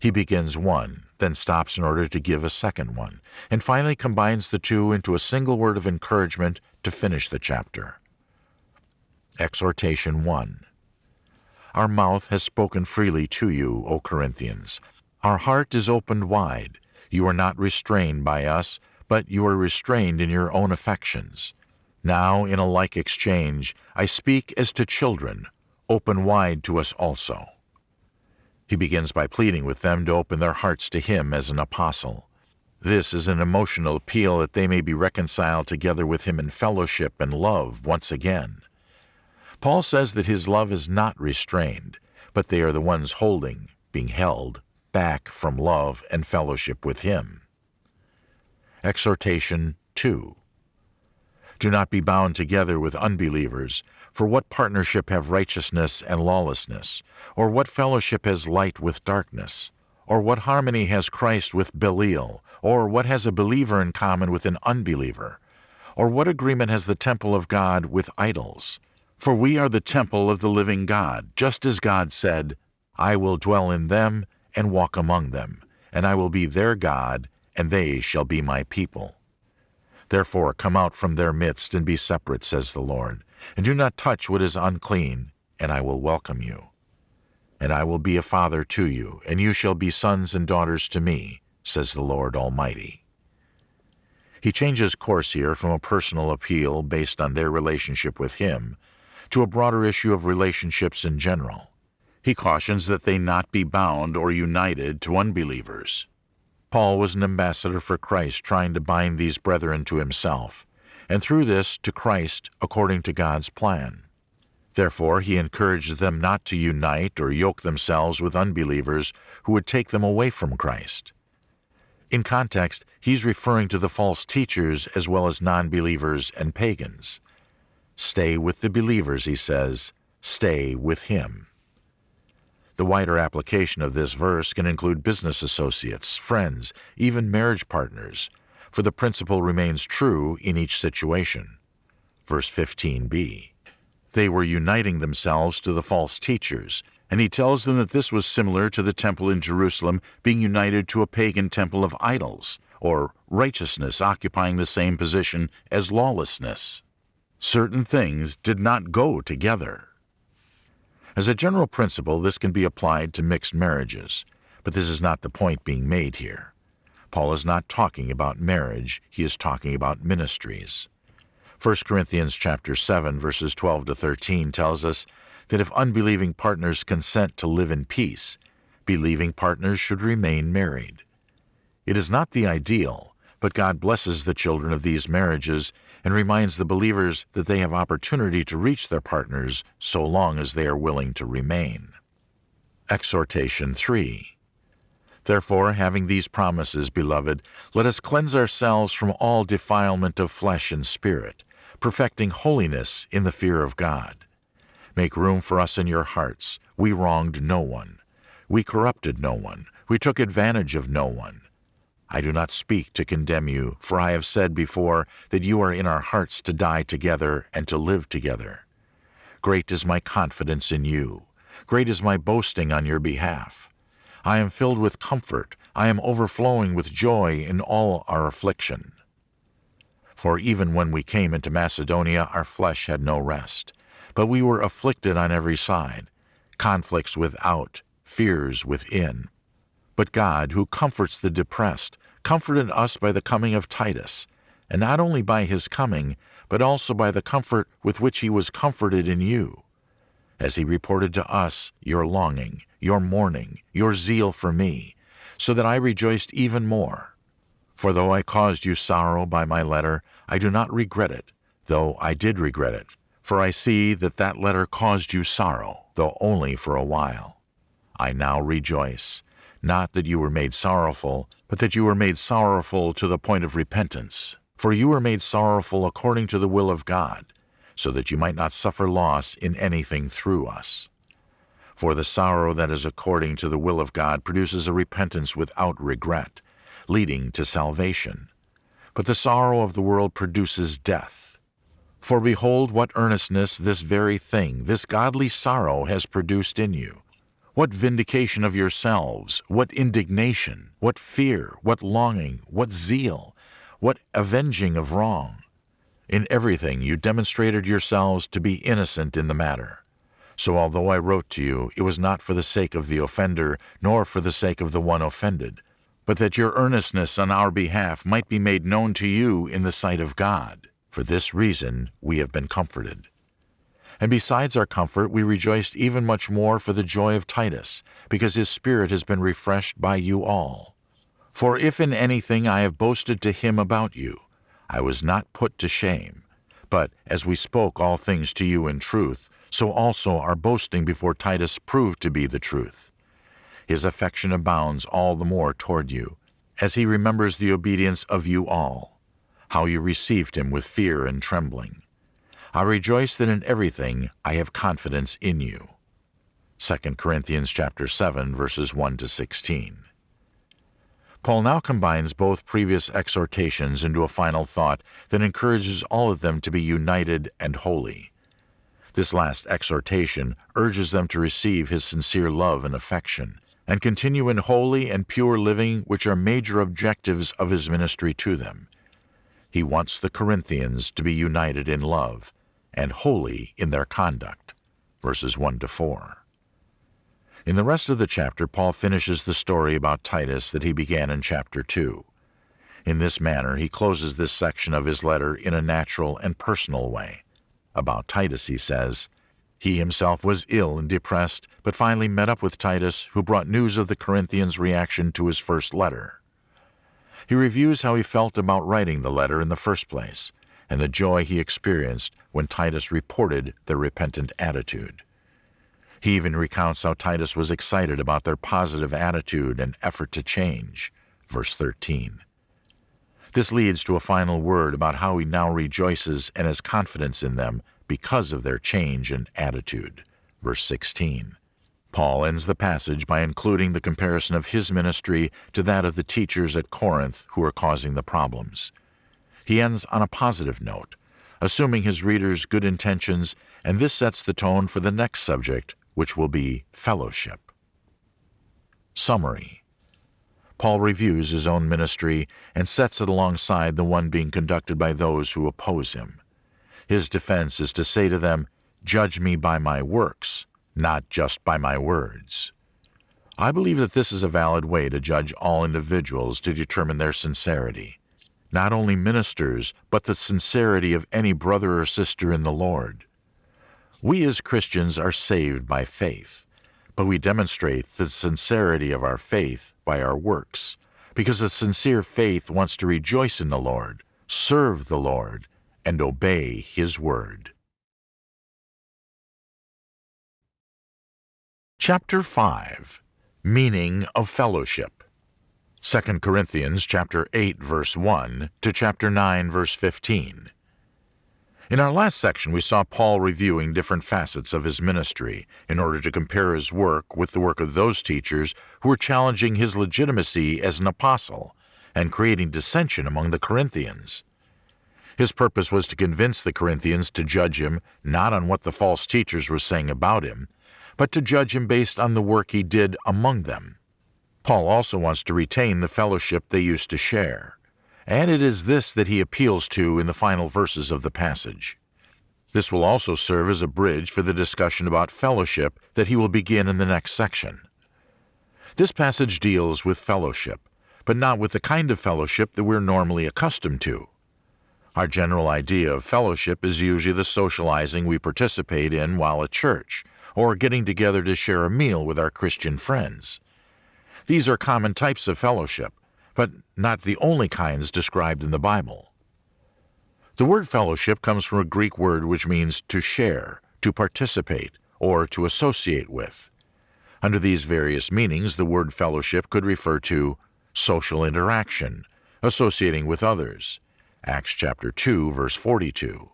He begins one, then stops in order to give a second one, and finally combines the two into a single word of encouragement to finish the chapter. Exhortation 1 Our mouth has spoken freely to you, O Corinthians. Our heart is opened wide. You are not restrained by us, but you are restrained in your own affections. Now, in a like exchange, I speak as to children. Open wide to us also. He begins by pleading with them to open their hearts to him as an apostle. This is an emotional appeal that they may be reconciled together with him in fellowship and love once again. Paul says that his love is not restrained, but they are the ones holding, being held, back from love and fellowship with him. Exhortation 2 Do not be bound together with unbelievers, for what partnership have righteousness and lawlessness? Or what fellowship has light with darkness? Or what harmony has Christ with Belial? Or what has a believer in common with an unbeliever? Or what agreement has the temple of God with idols? For we are the temple of the living God, just as God said, I will dwell in them and walk among them, and I will be their God, and they shall be my people. Therefore come out from their midst and be separate, says the Lord, and do not touch what is unclean, and I will welcome you. And I will be a father to you, and you shall be sons and daughters to me, says the Lord Almighty. He changes course here from a personal appeal based on their relationship with him to a broader issue of relationships in general. He cautions that they not be bound or united to unbelievers. Paul was an ambassador for Christ trying to bind these brethren to himself, and through this to Christ according to God's plan. Therefore, he encouraged them not to unite or yoke themselves with unbelievers who would take them away from Christ. In context, he's referring to the false teachers as well as non believers and pagans. Stay with the believers, he says, stay with him. The wider application of this verse can include business associates, friends, even marriage partners, for the principle remains true in each situation. Verse 15b. They were uniting themselves to the false teachers, and he tells them that this was similar to the temple in Jerusalem being united to a pagan temple of idols, or righteousness occupying the same position as lawlessness. Certain things did not go together. As a general principle, this can be applied to mixed marriages, but this is not the point being made here. Paul is not talking about marriage, he is talking about ministries. 1 Corinthians chapter 7 verses 12 to 13 tells us that if unbelieving partners consent to live in peace, believing partners should remain married. It is not the ideal, but God blesses the children of these marriages and reminds the believers that they have opportunity to reach their partners so long as they are willing to remain. Exhortation 3 Therefore, having these promises, beloved, let us cleanse ourselves from all defilement of flesh and spirit, perfecting holiness in the fear of God. Make room for us in your hearts. We wronged no one. We corrupted no one. We took advantage of no one. I do not speak to condemn you, for I have said before that you are in our hearts to die together and to live together. Great is my confidence in you. Great is my boasting on your behalf. I am filled with comfort. I am overflowing with joy in all our affliction. For even when we came into Macedonia, our flesh had no rest. But we were afflicted on every side, conflicts without, fears within. But God, who comforts the depressed, comforted us by the coming of Titus, and not only by his coming, but also by the comfort with which he was comforted in you, as he reported to us your longing, your mourning, your zeal for me, so that I rejoiced even more. For though I caused you sorrow by my letter, I do not regret it, though I did regret it, for I see that that letter caused you sorrow, though only for a while. I now rejoice, not that you were made sorrowful, but that you were made sorrowful to the point of repentance. For you were made sorrowful according to the will of God, so that you might not suffer loss in anything through us. For the sorrow that is according to the will of God produces a repentance without regret, leading to salvation. But the sorrow of the world produces death. For behold, what earnestness this very thing, this godly sorrow, has produced in you. What vindication of yourselves, what indignation, what fear, what longing, what zeal, what avenging of wrong. In everything you demonstrated yourselves to be innocent in the matter. So although I wrote to you, it was not for the sake of the offender, nor for the sake of the one offended, but that your earnestness on our behalf might be made known to you in the sight of God. For this reason we have been comforted. And besides our comfort, we rejoiced even much more for the joy of Titus, because his spirit has been refreshed by you all. For if in anything I have boasted to him about you, I was not put to shame. But as we spoke all things to you in truth, so also our boasting before Titus proved to be the truth. His affection abounds all the more toward you, as he remembers the obedience of you all, how you received him with fear and trembling. I rejoice that in everything I have confidence in you. 2 Corinthians chapter 7 verses 1 to 16. Paul now combines both previous exhortations into a final thought that encourages all of them to be united and holy. This last exhortation urges them to receive his sincere love and affection, and continue in holy and pure living, which are major objectives of his ministry to them. He wants the Corinthians to be united in love and holy in their conduct. Verses 1 to 4. In the rest of the chapter, Paul finishes the story about Titus that he began in chapter 2. In this manner, he closes this section of his letter in a natural and personal way. About Titus, he says, He himself was ill and depressed, but finally met up with Titus, who brought news of the Corinthians' reaction to his first letter. He reviews how he felt about writing the letter in the first place, and the joy he experienced when Titus reported their repentant attitude. He even recounts how Titus was excited about their positive attitude and effort to change. Verse 13. This leads to a final word about how he now rejoices and has confidence in them because of their change in attitude. Verse 16. Paul ends the passage by including the comparison of his ministry to that of the teachers at Corinth who are causing the problems. He ends on a positive note, assuming his readers' good intentions, and this sets the tone for the next subject, which will be fellowship. Summary Paul reviews his own ministry and sets it alongside the one being conducted by those who oppose him. His defense is to say to them, Judge me by my works, not just by my words. I believe that this is a valid way to judge all individuals to determine their sincerity. Not only ministers, but the sincerity of any brother or sister in the Lord. We as Christians are saved by faith, but we demonstrate the sincerity of our faith by our works, because a sincere faith wants to rejoice in the Lord, serve the Lord, and obey His word. Chapter 5 Meaning of Fellowship. 2 Corinthians chapter 8 verse 1 to chapter 9 verse 15 in our last section, we saw Paul reviewing different facets of his ministry in order to compare his work with the work of those teachers who were challenging his legitimacy as an apostle and creating dissension among the Corinthians. His purpose was to convince the Corinthians to judge him not on what the false teachers were saying about him, but to judge him based on the work he did among them. Paul also wants to retain the fellowship they used to share and it is this that he appeals to in the final verses of the passage. This will also serve as a bridge for the discussion about fellowship that he will begin in the next section. This passage deals with fellowship, but not with the kind of fellowship that we're normally accustomed to. Our general idea of fellowship is usually the socializing we participate in while at church, or getting together to share a meal with our Christian friends. These are common types of fellowship, but not the only kinds described in the Bible. The word fellowship comes from a Greek word which means to share, to participate, or to associate with. Under these various meanings, the word fellowship could refer to social interaction, associating with others, Acts chapter 2 verse 42.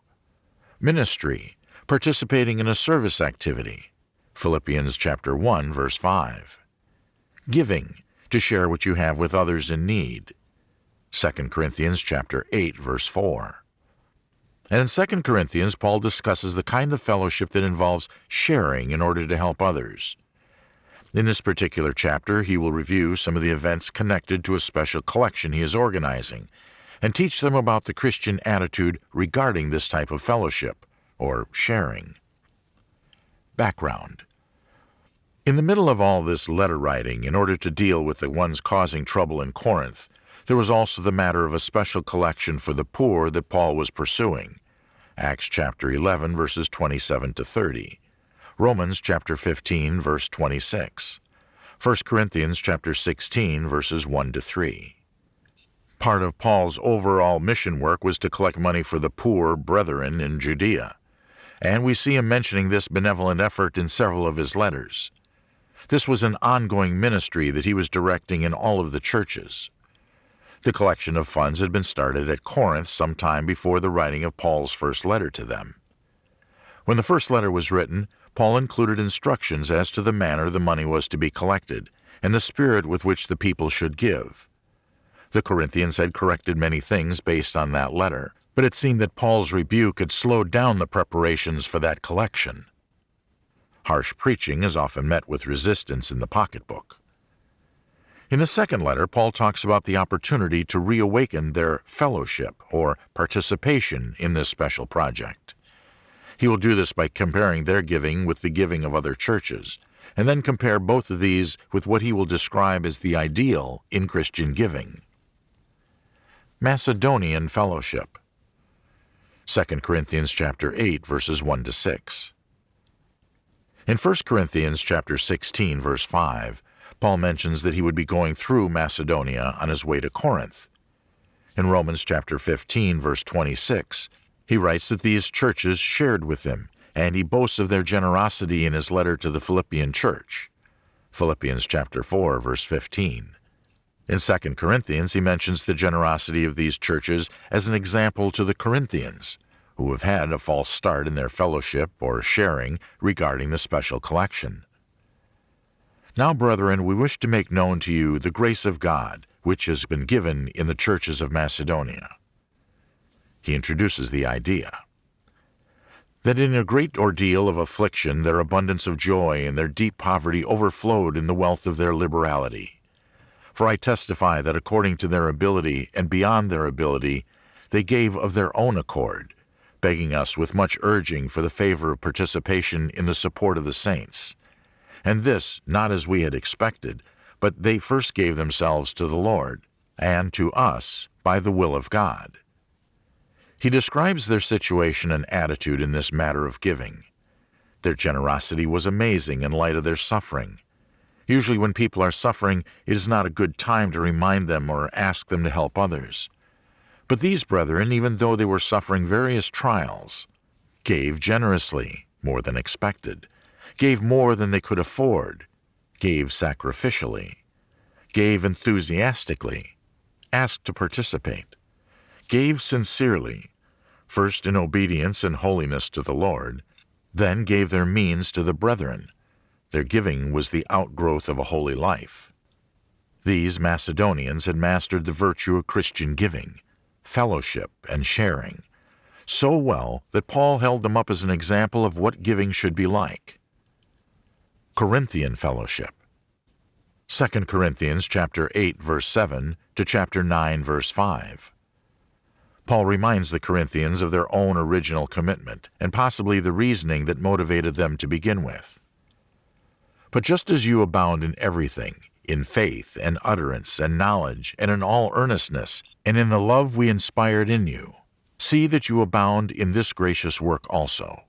Ministry, participating in a service activity, Philippians chapter 1 verse 5. Giving, to share what you have with others in need. 2 Corinthians chapter 8 verse 4. And in 2 Corinthians, Paul discusses the kind of fellowship that involves sharing in order to help others. In this particular chapter, he will review some of the events connected to a special collection he is organizing and teach them about the Christian attitude regarding this type of fellowship, or sharing. Background in the middle of all this letter writing, in order to deal with the ones causing trouble in Corinth, there was also the matter of a special collection for the poor that Paul was pursuing. Acts chapter 11 verses 27 to 30. Romans chapter 15 verse 26. 1 Corinthians chapter 16 verses 1 to 3. Part of Paul's overall mission work was to collect money for the poor brethren in Judea, and we see him mentioning this benevolent effort in several of his letters. This was an ongoing ministry that he was directing in all of the churches. The collection of funds had been started at Corinth some time before the writing of Paul's first letter to them. When the first letter was written, Paul included instructions as to the manner the money was to be collected and the spirit with which the people should give. The Corinthians had corrected many things based on that letter, but it seemed that Paul's rebuke had slowed down the preparations for that collection. Harsh preaching is often met with resistance in the pocketbook. In the second letter, Paul talks about the opportunity to reawaken their fellowship or participation in this special project. He will do this by comparing their giving with the giving of other churches, and then compare both of these with what he will describe as the ideal in Christian giving. Macedonian fellowship. 2 Corinthians chapter 8 verses 1 to 6. In 1 Corinthians chapter 16 verse 5, Paul mentions that he would be going through Macedonia on his way to Corinth. In Romans chapter 15 verse 26, he writes that these churches shared with him, and he boasts of their generosity in his letter to the Philippian church. Philippians chapter 4 verse 15. In 2 Corinthians, he mentions the generosity of these churches as an example to the Corinthians, who have had a false start in their fellowship or sharing regarding the special collection. Now, brethren, we wish to make known to you the grace of God, which has been given in the churches of Macedonia he introduces the idea that in a great ordeal of affliction their abundance of joy and their deep poverty overflowed in the wealth of their liberality. For I testify that according to their ability and beyond their ability, they gave of their own accord, begging us with much urging for the favor of participation in the support of the saints. And this not as we had expected, but they first gave themselves to the Lord, and to us by the will of God. He describes their situation and attitude in this matter of giving. Their generosity was amazing in light of their suffering. Usually, when people are suffering, it is not a good time to remind them or ask them to help others. But these brethren, even though they were suffering various trials, gave generously, more than expected, gave more than they could afford, gave sacrificially, gave enthusiastically, asked to participate, gave sincerely, first in obedience and holiness to the Lord, then gave their means to the brethren. Their giving was the outgrowth of a holy life. These Macedonians had mastered the virtue of Christian giving, fellowship, and sharing, so well that Paul held them up as an example of what giving should be like. Corinthian fellowship. 2 Corinthians chapter 8 verse 7 to chapter 9 verse 5. Paul reminds the Corinthians of their own original commitment and possibly the reasoning that motivated them to begin with. But just as you abound in everything, in faith and utterance and knowledge and in all earnestness, and in the love we inspired in you, see that you abound in this gracious work also.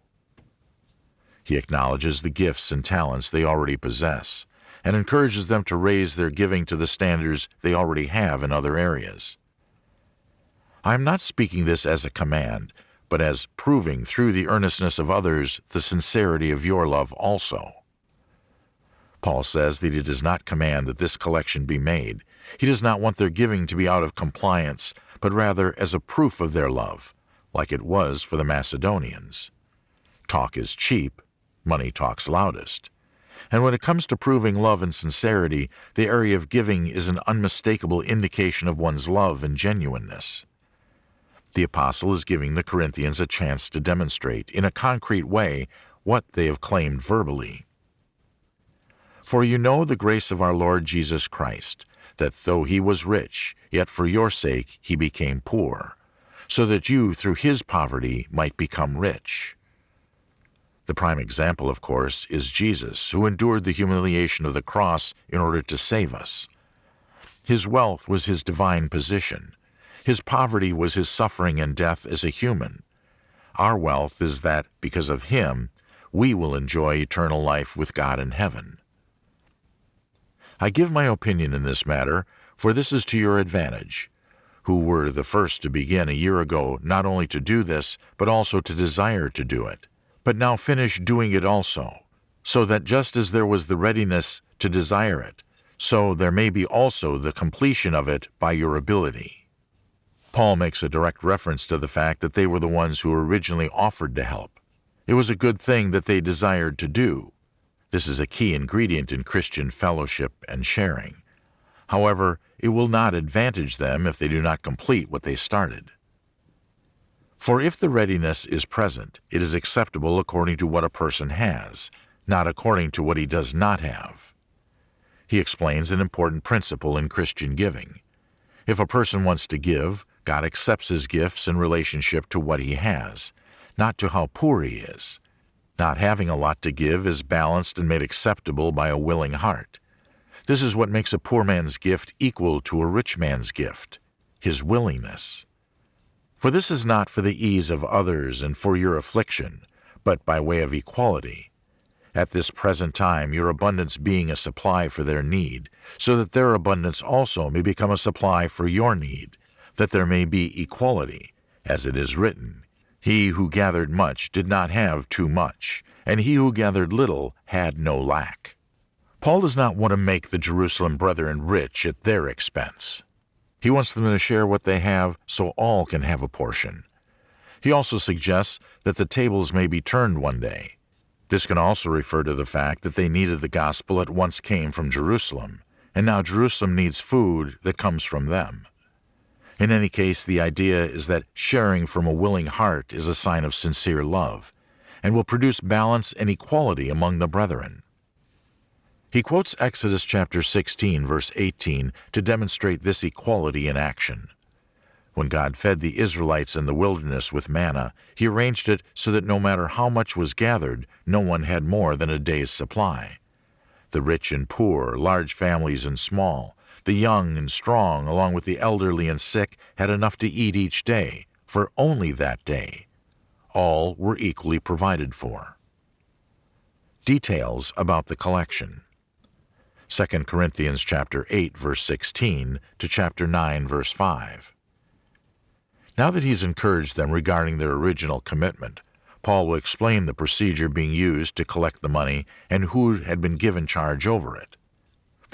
He acknowledges the gifts and talents they already possess and encourages them to raise their giving to the standards they already have in other areas. I am not speaking this as a command, but as proving through the earnestness of others the sincerity of your love also. Paul says that he does not command that this collection be made. He does not want their giving to be out of compliance, but rather as a proof of their love, like it was for the Macedonians. Talk is cheap, money talks loudest. And when it comes to proving love and sincerity, the area of giving is an unmistakable indication of one's love and genuineness. The apostle is giving the Corinthians a chance to demonstrate in a concrete way what they have claimed verbally. For you know the grace of our Lord Jesus Christ, that though he was rich, yet for your sake he became poor, so that you through his poverty might become rich. The prime example, of course, is Jesus, who endured the humiliation of the cross in order to save us. His wealth was his divine position, his poverty was his suffering and death as a human. Our wealth is that, because of him, we will enjoy eternal life with God in heaven. I give my opinion in this matter, for this is to your advantage, who were the first to begin a year ago not only to do this, but also to desire to do it, but now finish doing it also, so that just as there was the readiness to desire it, so there may be also the completion of it by your ability. Paul makes a direct reference to the fact that they were the ones who originally offered to help. It was a good thing that they desired to do. This is a key ingredient in Christian fellowship and sharing. However, it will not advantage them if they do not complete what they started. For if the readiness is present, it is acceptable according to what a person has, not according to what he does not have. He explains an important principle in Christian giving. If a person wants to give, God accepts his gifts in relationship to what he has, not to how poor he is. Not having a lot to give is balanced and made acceptable by a willing heart. This is what makes a poor man's gift equal to a rich man's gift, his willingness. For this is not for the ease of others and for your affliction, but by way of equality. At this present time, your abundance being a supply for their need, so that their abundance also may become a supply for your need, that there may be equality, as it is written, He who gathered much did not have too much, and he who gathered little had no lack. Paul does not want to make the Jerusalem brethren rich at their expense. He wants them to share what they have so all can have a portion. He also suggests that the tables may be turned one day. This can also refer to the fact that they needed the gospel that once came from Jerusalem, and now Jerusalem needs food that comes from them. In any case, the idea is that sharing from a willing heart is a sign of sincere love, and will produce balance and equality among the brethren. He quotes Exodus chapter 16, verse 18, to demonstrate this equality in action. When God fed the Israelites in the wilderness with manna, he arranged it so that no matter how much was gathered, no one had more than a day's supply. The rich and poor, large families and small, the young and strong, along with the elderly and sick, had enough to eat each day, for only that day. All were equally provided for. Details about the collection. 2 Corinthians chapter 8 verse 16 to chapter 9 verse 5. Now that he's encouraged them regarding their original commitment, Paul will explain the procedure being used to collect the money and who had been given charge over it.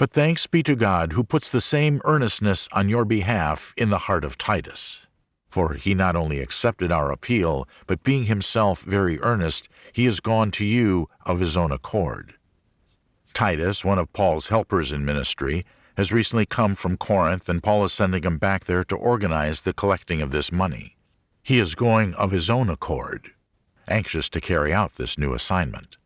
But thanks be to God who puts the same earnestness on your behalf in the heart of Titus. For he not only accepted our appeal, but being himself very earnest, he has gone to you of his own accord. Titus, one of Paul's helpers in ministry, has recently come from Corinth, and Paul is sending him back there to organize the collecting of this money. He is going of his own accord, anxious to carry out this new assignment.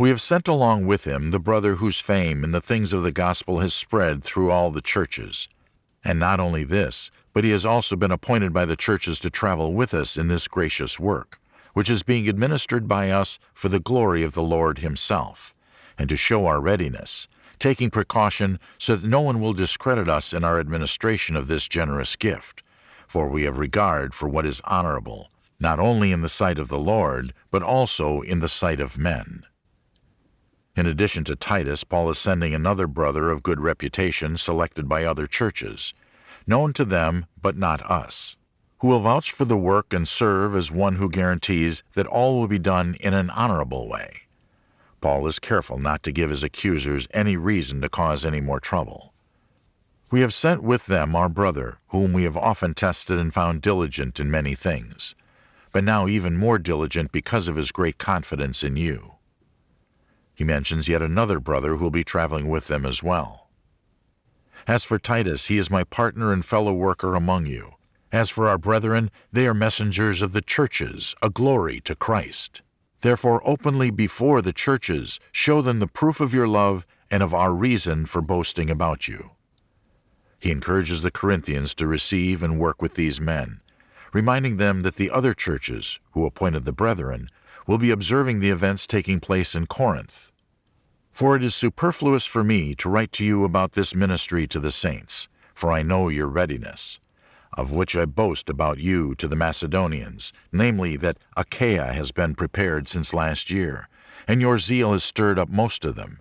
We have sent along with him the brother whose fame in the things of the gospel has spread through all the churches. And not only this, but he has also been appointed by the churches to travel with us in this gracious work, which is being administered by us for the glory of the Lord himself and to show our readiness, taking precaution so that no one will discredit us in our administration of this generous gift. For we have regard for what is honorable, not only in the sight of the Lord, but also in the sight of men. In addition to Titus, Paul is sending another brother of good reputation selected by other churches, known to them but not us, who will vouch for the work and serve as one who guarantees that all will be done in an honorable way. Paul is careful not to give his accusers any reason to cause any more trouble. We have sent with them our brother, whom we have often tested and found diligent in many things, but now even more diligent because of his great confidence in you. He mentions yet another brother who will be traveling with them as well. As for Titus, he is my partner and fellow worker among you. As for our brethren, they are messengers of the churches, a glory to Christ. Therefore, openly before the churches, show them the proof of your love and of our reason for boasting about you. He encourages the Corinthians to receive and work with these men, reminding them that the other churches, who appointed the brethren, will be observing the events taking place in Corinth. For it is superfluous for me to write to you about this ministry to the saints, for I know your readiness of which I boast about you to the Macedonians, namely that Achaia has been prepared since last year, and your zeal has stirred up most of them.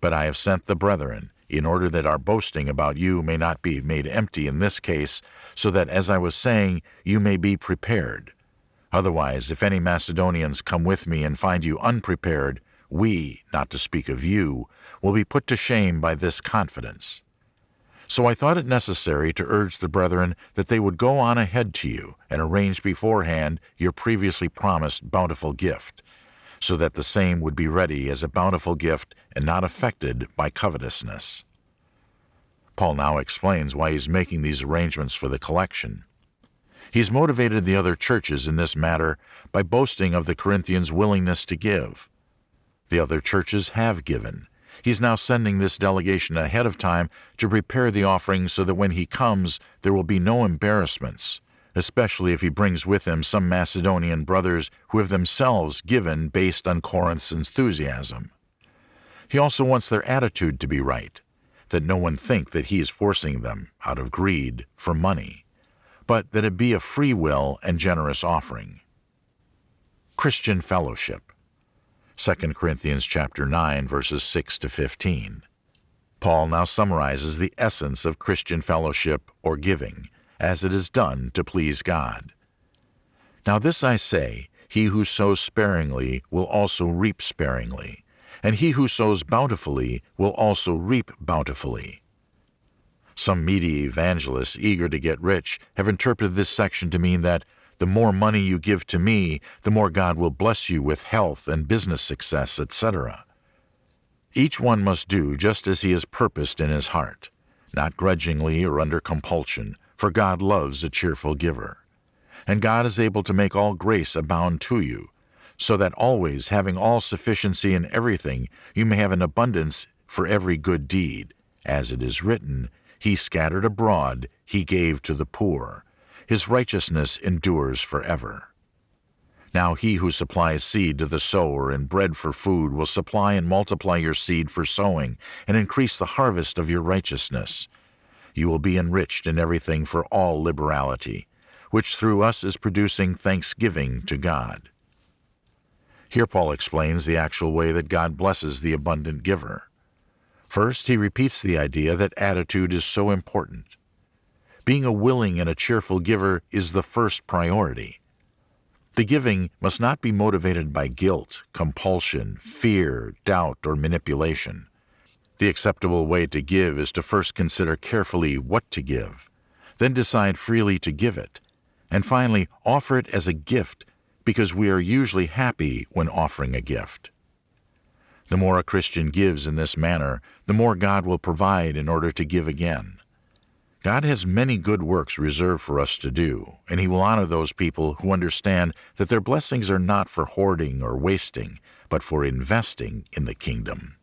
But I have sent the brethren, in order that our boasting about you may not be made empty in this case, so that, as I was saying, you may be prepared. Otherwise, if any Macedonians come with me and find you unprepared, we, not to speak of you, will be put to shame by this confidence. So I thought it necessary to urge the brethren that they would go on ahead to you and arrange beforehand your previously promised bountiful gift, so that the same would be ready as a bountiful gift and not affected by covetousness. Paul now explains why he's making these arrangements for the collection. He's motivated the other churches in this matter by boasting of the Corinthians' willingness to give. The other churches have given. He's now sending this delegation ahead of time to prepare the offering so that when he comes there will be no embarrassments, especially if he brings with him some Macedonian brothers who have themselves given based on Corinth's enthusiasm. He also wants their attitude to be right, that no one think that he is forcing them, out of greed, for money, but that it be a free will and generous offering. Christian Fellowship 2 Corinthians chapter 9 verses 6 to 15. Paul now summarizes the essence of Christian fellowship or giving, as it is done to please God. Now this I say, he who sows sparingly will also reap sparingly, and he who sows bountifully will also reap bountifully. Some media evangelists eager to get rich have interpreted this section to mean that the more money you give to me, the more God will bless you with health and business success, etc. Each one must do just as he has purposed in his heart, not grudgingly or under compulsion, for God loves a cheerful giver. And God is able to make all grace abound to you, so that always having all sufficiency in everything, you may have an abundance for every good deed. As it is written, He scattered abroad, He gave to the poor. His righteousness endures forever. Now he who supplies seed to the sower and bread for food will supply and multiply your seed for sowing and increase the harvest of your righteousness. You will be enriched in everything for all liberality, which through us is producing thanksgiving to God. Here Paul explains the actual way that God blesses the abundant giver. First, he repeats the idea that attitude is so important. Being a willing and a cheerful giver is the first priority. The giving must not be motivated by guilt, compulsion, fear, doubt, or manipulation. The acceptable way to give is to first consider carefully what to give, then decide freely to give it, and finally offer it as a gift because we are usually happy when offering a gift. The more a Christian gives in this manner, the more God will provide in order to give again. God has many good works reserved for us to do, and He will honor those people who understand that their blessings are not for hoarding or wasting, but for investing in the kingdom.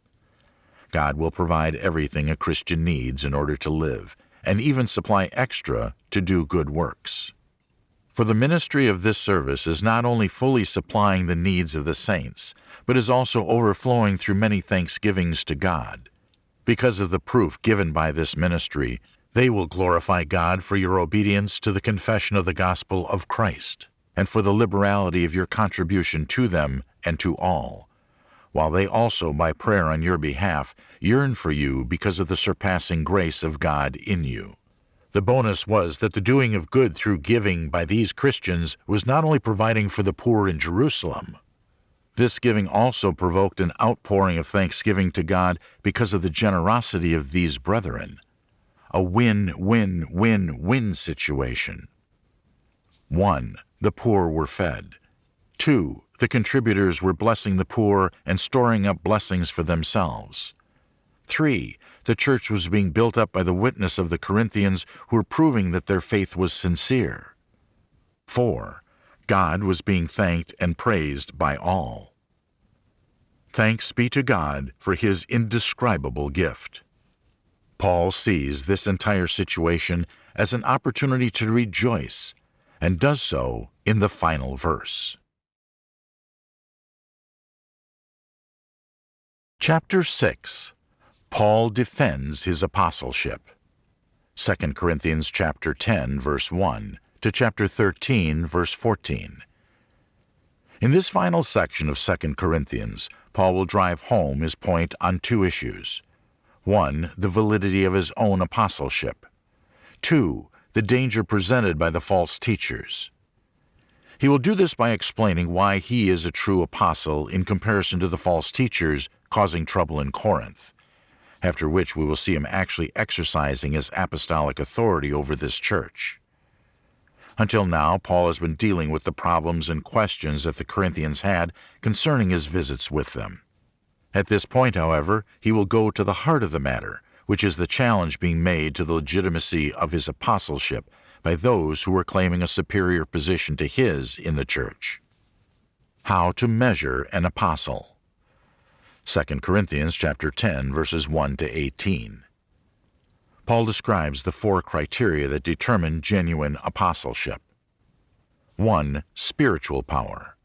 God will provide everything a Christian needs in order to live, and even supply extra to do good works. For the ministry of this service is not only fully supplying the needs of the saints, but is also overflowing through many thanksgivings to God. Because of the proof given by this ministry, they will glorify God for your obedience to the confession of the gospel of Christ, and for the liberality of your contribution to them and to all, while they also, by prayer on your behalf, yearn for you because of the surpassing grace of God in you. The bonus was that the doing of good through giving by these Christians was not only providing for the poor in Jerusalem. This giving also provoked an outpouring of thanksgiving to God because of the generosity of these brethren. A win-win-win-win situation. 1. The poor were fed. 2. The contributors were blessing the poor and storing up blessings for themselves. 3 the church was being built up by the witness of the Corinthians who were proving that their faith was sincere. 4. God was being thanked and praised by all. Thanks be to God for his indescribable gift. Paul sees this entire situation as an opportunity to rejoice and does so in the final verse. Chapter 6 Paul defends his apostleship. 2 Corinthians chapter 10 verse 1 to chapter 13 verse 14. In this final section of 2 Corinthians, Paul will drive home his point on two issues. 1. The validity of his own apostleship. 2. The danger presented by the false teachers. He will do this by explaining why he is a true apostle in comparison to the false teachers causing trouble in Corinth, after which we will see him actually exercising his apostolic authority over this church. Until now, Paul has been dealing with the problems and questions that the Corinthians had concerning his visits with them. At this point, however, he will go to the heart of the matter, which is the challenge being made to the legitimacy of his apostleship by those who were claiming a superior position to his in the church. How to measure an apostle. 2 Corinthians chapter 10 verses 1 to 18. Paul describes the four criteria that determine genuine apostleship. 1. Spiritual power.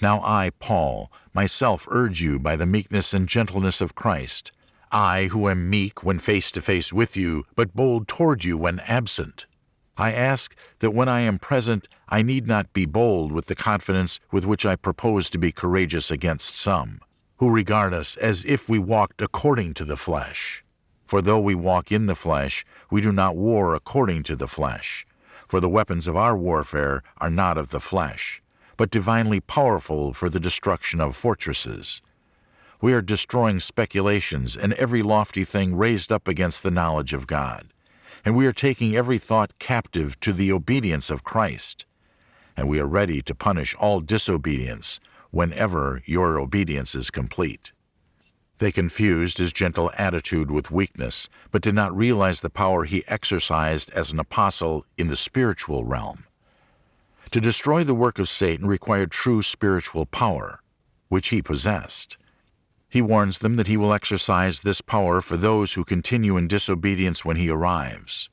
Now I, Paul, myself urge you by the meekness and gentleness of Christ, I who am meek when face to face with you, but bold toward you when absent. I ask that when I am present I need not be bold with the confidence with which I propose to be courageous against some, who regard us as if we walked according to the flesh. For though we walk in the flesh, we do not war according to the flesh. For the weapons of our warfare are not of the flesh, but divinely powerful for the destruction of fortresses. We are destroying speculations and every lofty thing raised up against the knowledge of God and we are taking every thought captive to the obedience of Christ. And we are ready to punish all disobedience whenever your obedience is complete. They confused his gentle attitude with weakness, but did not realize the power he exercised as an apostle in the spiritual realm. To destroy the work of Satan required true spiritual power, which he possessed. He warns them that he will exercise this power for those who continue in disobedience when he arrives.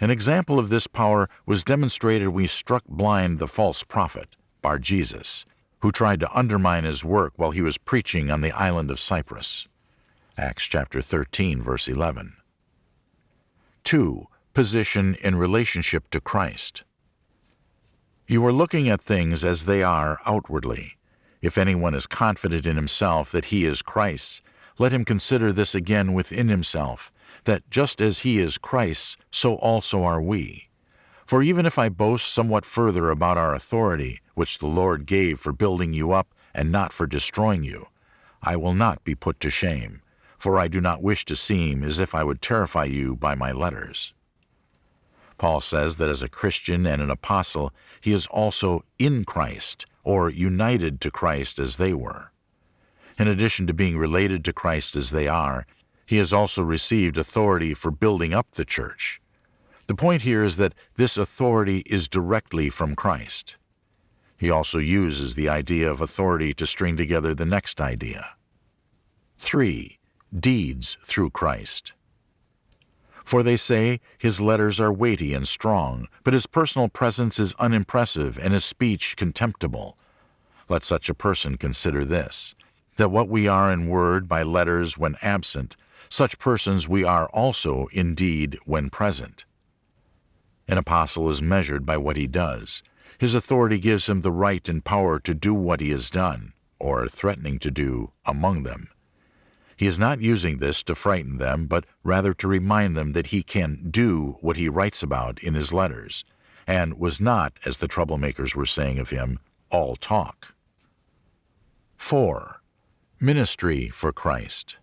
An example of this power was demonstrated when he struck blind the false prophet, Bar Jesus, who tried to undermine his work while he was preaching on the island of Cyprus. Acts chapter 13, verse 11. 2. Position in relationship to Christ. You are looking at things as they are outwardly. If anyone is confident in himself that he is Christ's, let him consider this again within himself, that just as he is Christ's, so also are we. For even if I boast somewhat further about our authority, which the Lord gave for building you up and not for destroying you, I will not be put to shame, for I do not wish to seem as if I would terrify you by my letters. Paul says that as a Christian and an apostle, he is also in Christ, or united to Christ as they were. In addition to being related to Christ as they are, he has also received authority for building up the church. The point here is that this authority is directly from Christ. He also uses the idea of authority to string together the next idea. 3. Deeds through Christ. For they say, his letters are weighty and strong, but his personal presence is unimpressive and his speech contemptible. Let such a person consider this, that what we are in word by letters when absent, such persons we are also indeed when present. An apostle is measured by what he does. His authority gives him the right and power to do what he has done, or threatening to do, among them. He is not using this to frighten them, but rather to remind them that he can do what he writes about in his letters, and was not, as the troublemakers were saying of him, all talk. 4. Ministry for Christ.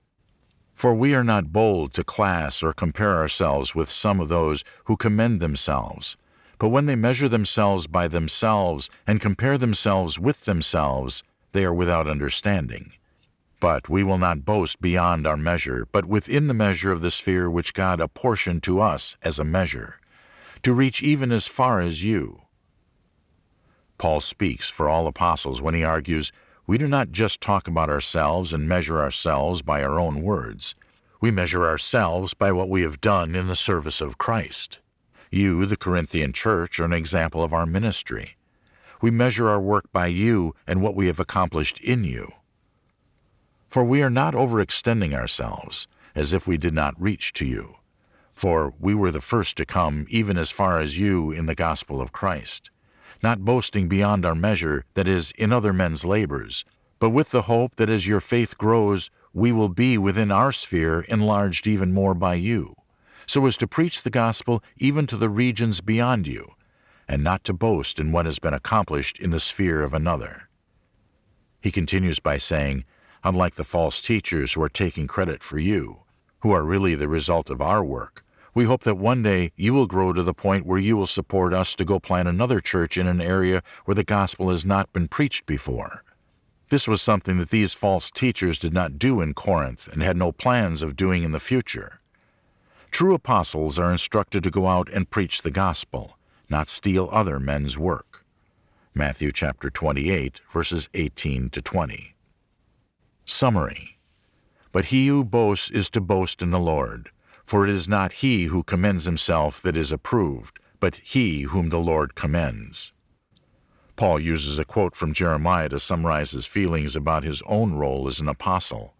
For we are not bold to class or compare ourselves with some of those who commend themselves, but when they measure themselves by themselves and compare themselves with themselves, they are without understanding. But we will not boast beyond our measure, but within the measure of the sphere which God apportioned to us as a measure, to reach even as far as you. Paul speaks for all apostles when he argues, We do not just talk about ourselves and measure ourselves by our own words. We measure ourselves by what we have done in the service of Christ. You, the Corinthian church, are an example of our ministry. We measure our work by you and what we have accomplished in you. For we are not overextending ourselves, as if we did not reach to you. For we were the first to come even as far as you in the gospel of Christ, not boasting beyond our measure, that is, in other men's labors, but with the hope that as your faith grows, we will be within our sphere enlarged even more by you, so as to preach the gospel even to the regions beyond you, and not to boast in what has been accomplished in the sphere of another. He continues by saying, unlike the false teachers who are taking credit for you, who are really the result of our work, we hope that one day you will grow to the point where you will support us to go plant another church in an area where the gospel has not been preached before. This was something that these false teachers did not do in Corinth and had no plans of doing in the future. True apostles are instructed to go out and preach the gospel, not steal other men's work. Matthew chapter 28, verses 18 to 20. Summary But he who boasts is to boast in the Lord. For it is not he who commends himself that is approved, but he whom the Lord commends. Paul uses a quote from Jeremiah to summarize his feelings about his own role as an apostle.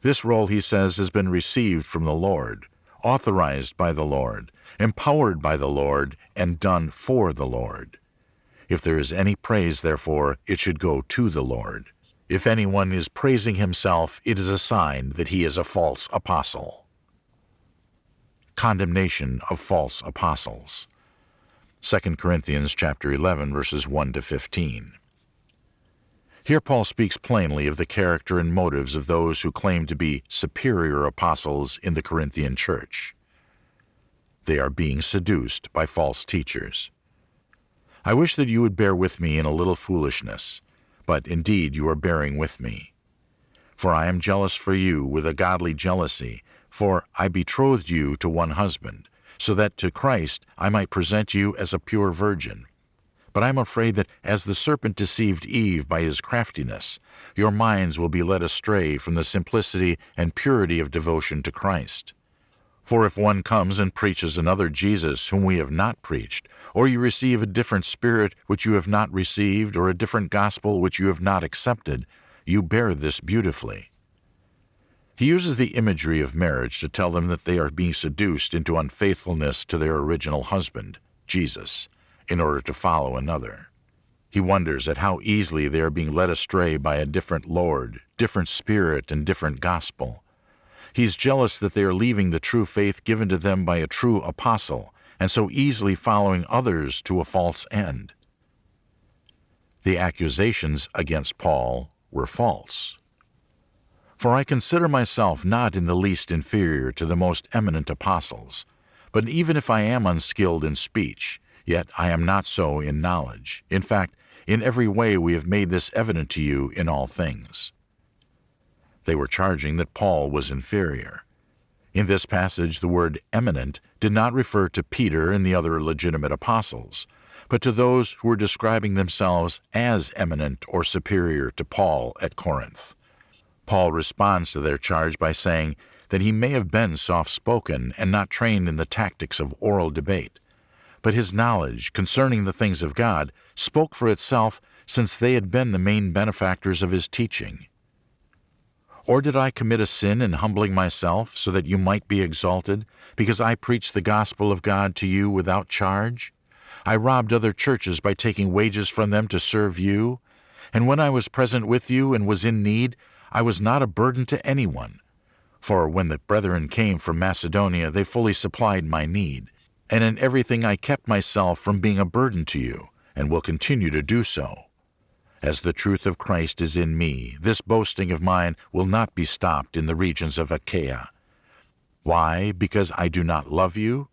This role, he says, has been received from the Lord, authorized by the Lord, empowered by the Lord, and done for the Lord. If there is any praise, therefore, it should go to the Lord. If anyone is praising himself, it is a sign that he is a false apostle condemnation of false apostles. 2 Corinthians chapter 11 verses 1 to 15. Here Paul speaks plainly of the character and motives of those who claim to be superior apostles in the Corinthian church. They are being seduced by false teachers. I wish that you would bear with me in a little foolishness, but indeed you are bearing with me. For I am jealous for you with a godly jealousy, for I betrothed you to one husband, so that to Christ I might present you as a pure virgin. But I am afraid that as the serpent deceived Eve by his craftiness, your minds will be led astray from the simplicity and purity of devotion to Christ. For if one comes and preaches another Jesus whom we have not preached, or you receive a different spirit which you have not received, or a different gospel which you have not accepted, you bear this beautifully. He uses the imagery of marriage to tell them that they are being seduced into unfaithfulness to their original husband, Jesus, in order to follow another. He wonders at how easily they are being led astray by a different Lord, different Spirit, and different gospel. He is jealous that they are leaving the true faith given to them by a true apostle, and so easily following others to a false end. The accusations against Paul were false. For I consider myself not in the least inferior to the most eminent apostles. But even if I am unskilled in speech, yet I am not so in knowledge. In fact, in every way we have made this evident to you in all things. They were charging that Paul was inferior. In this passage, the word eminent did not refer to Peter and the other legitimate apostles, but to those who were describing themselves as eminent or superior to Paul at Corinth. Paul responds to their charge by saying that he may have been soft spoken and not trained in the tactics of oral debate, but his knowledge concerning the things of God spoke for itself since they had been the main benefactors of his teaching. Or did I commit a sin in humbling myself so that you might be exalted, because I preached the gospel of God to you without charge? I robbed other churches by taking wages from them to serve you, and when I was present with you and was in need, I was not a burden to anyone. For when the brethren came from Macedonia, they fully supplied my need. And in everything I kept myself from being a burden to you, and will continue to do so. As the truth of Christ is in me, this boasting of mine will not be stopped in the regions of Achaia. Why? Because I do not love you?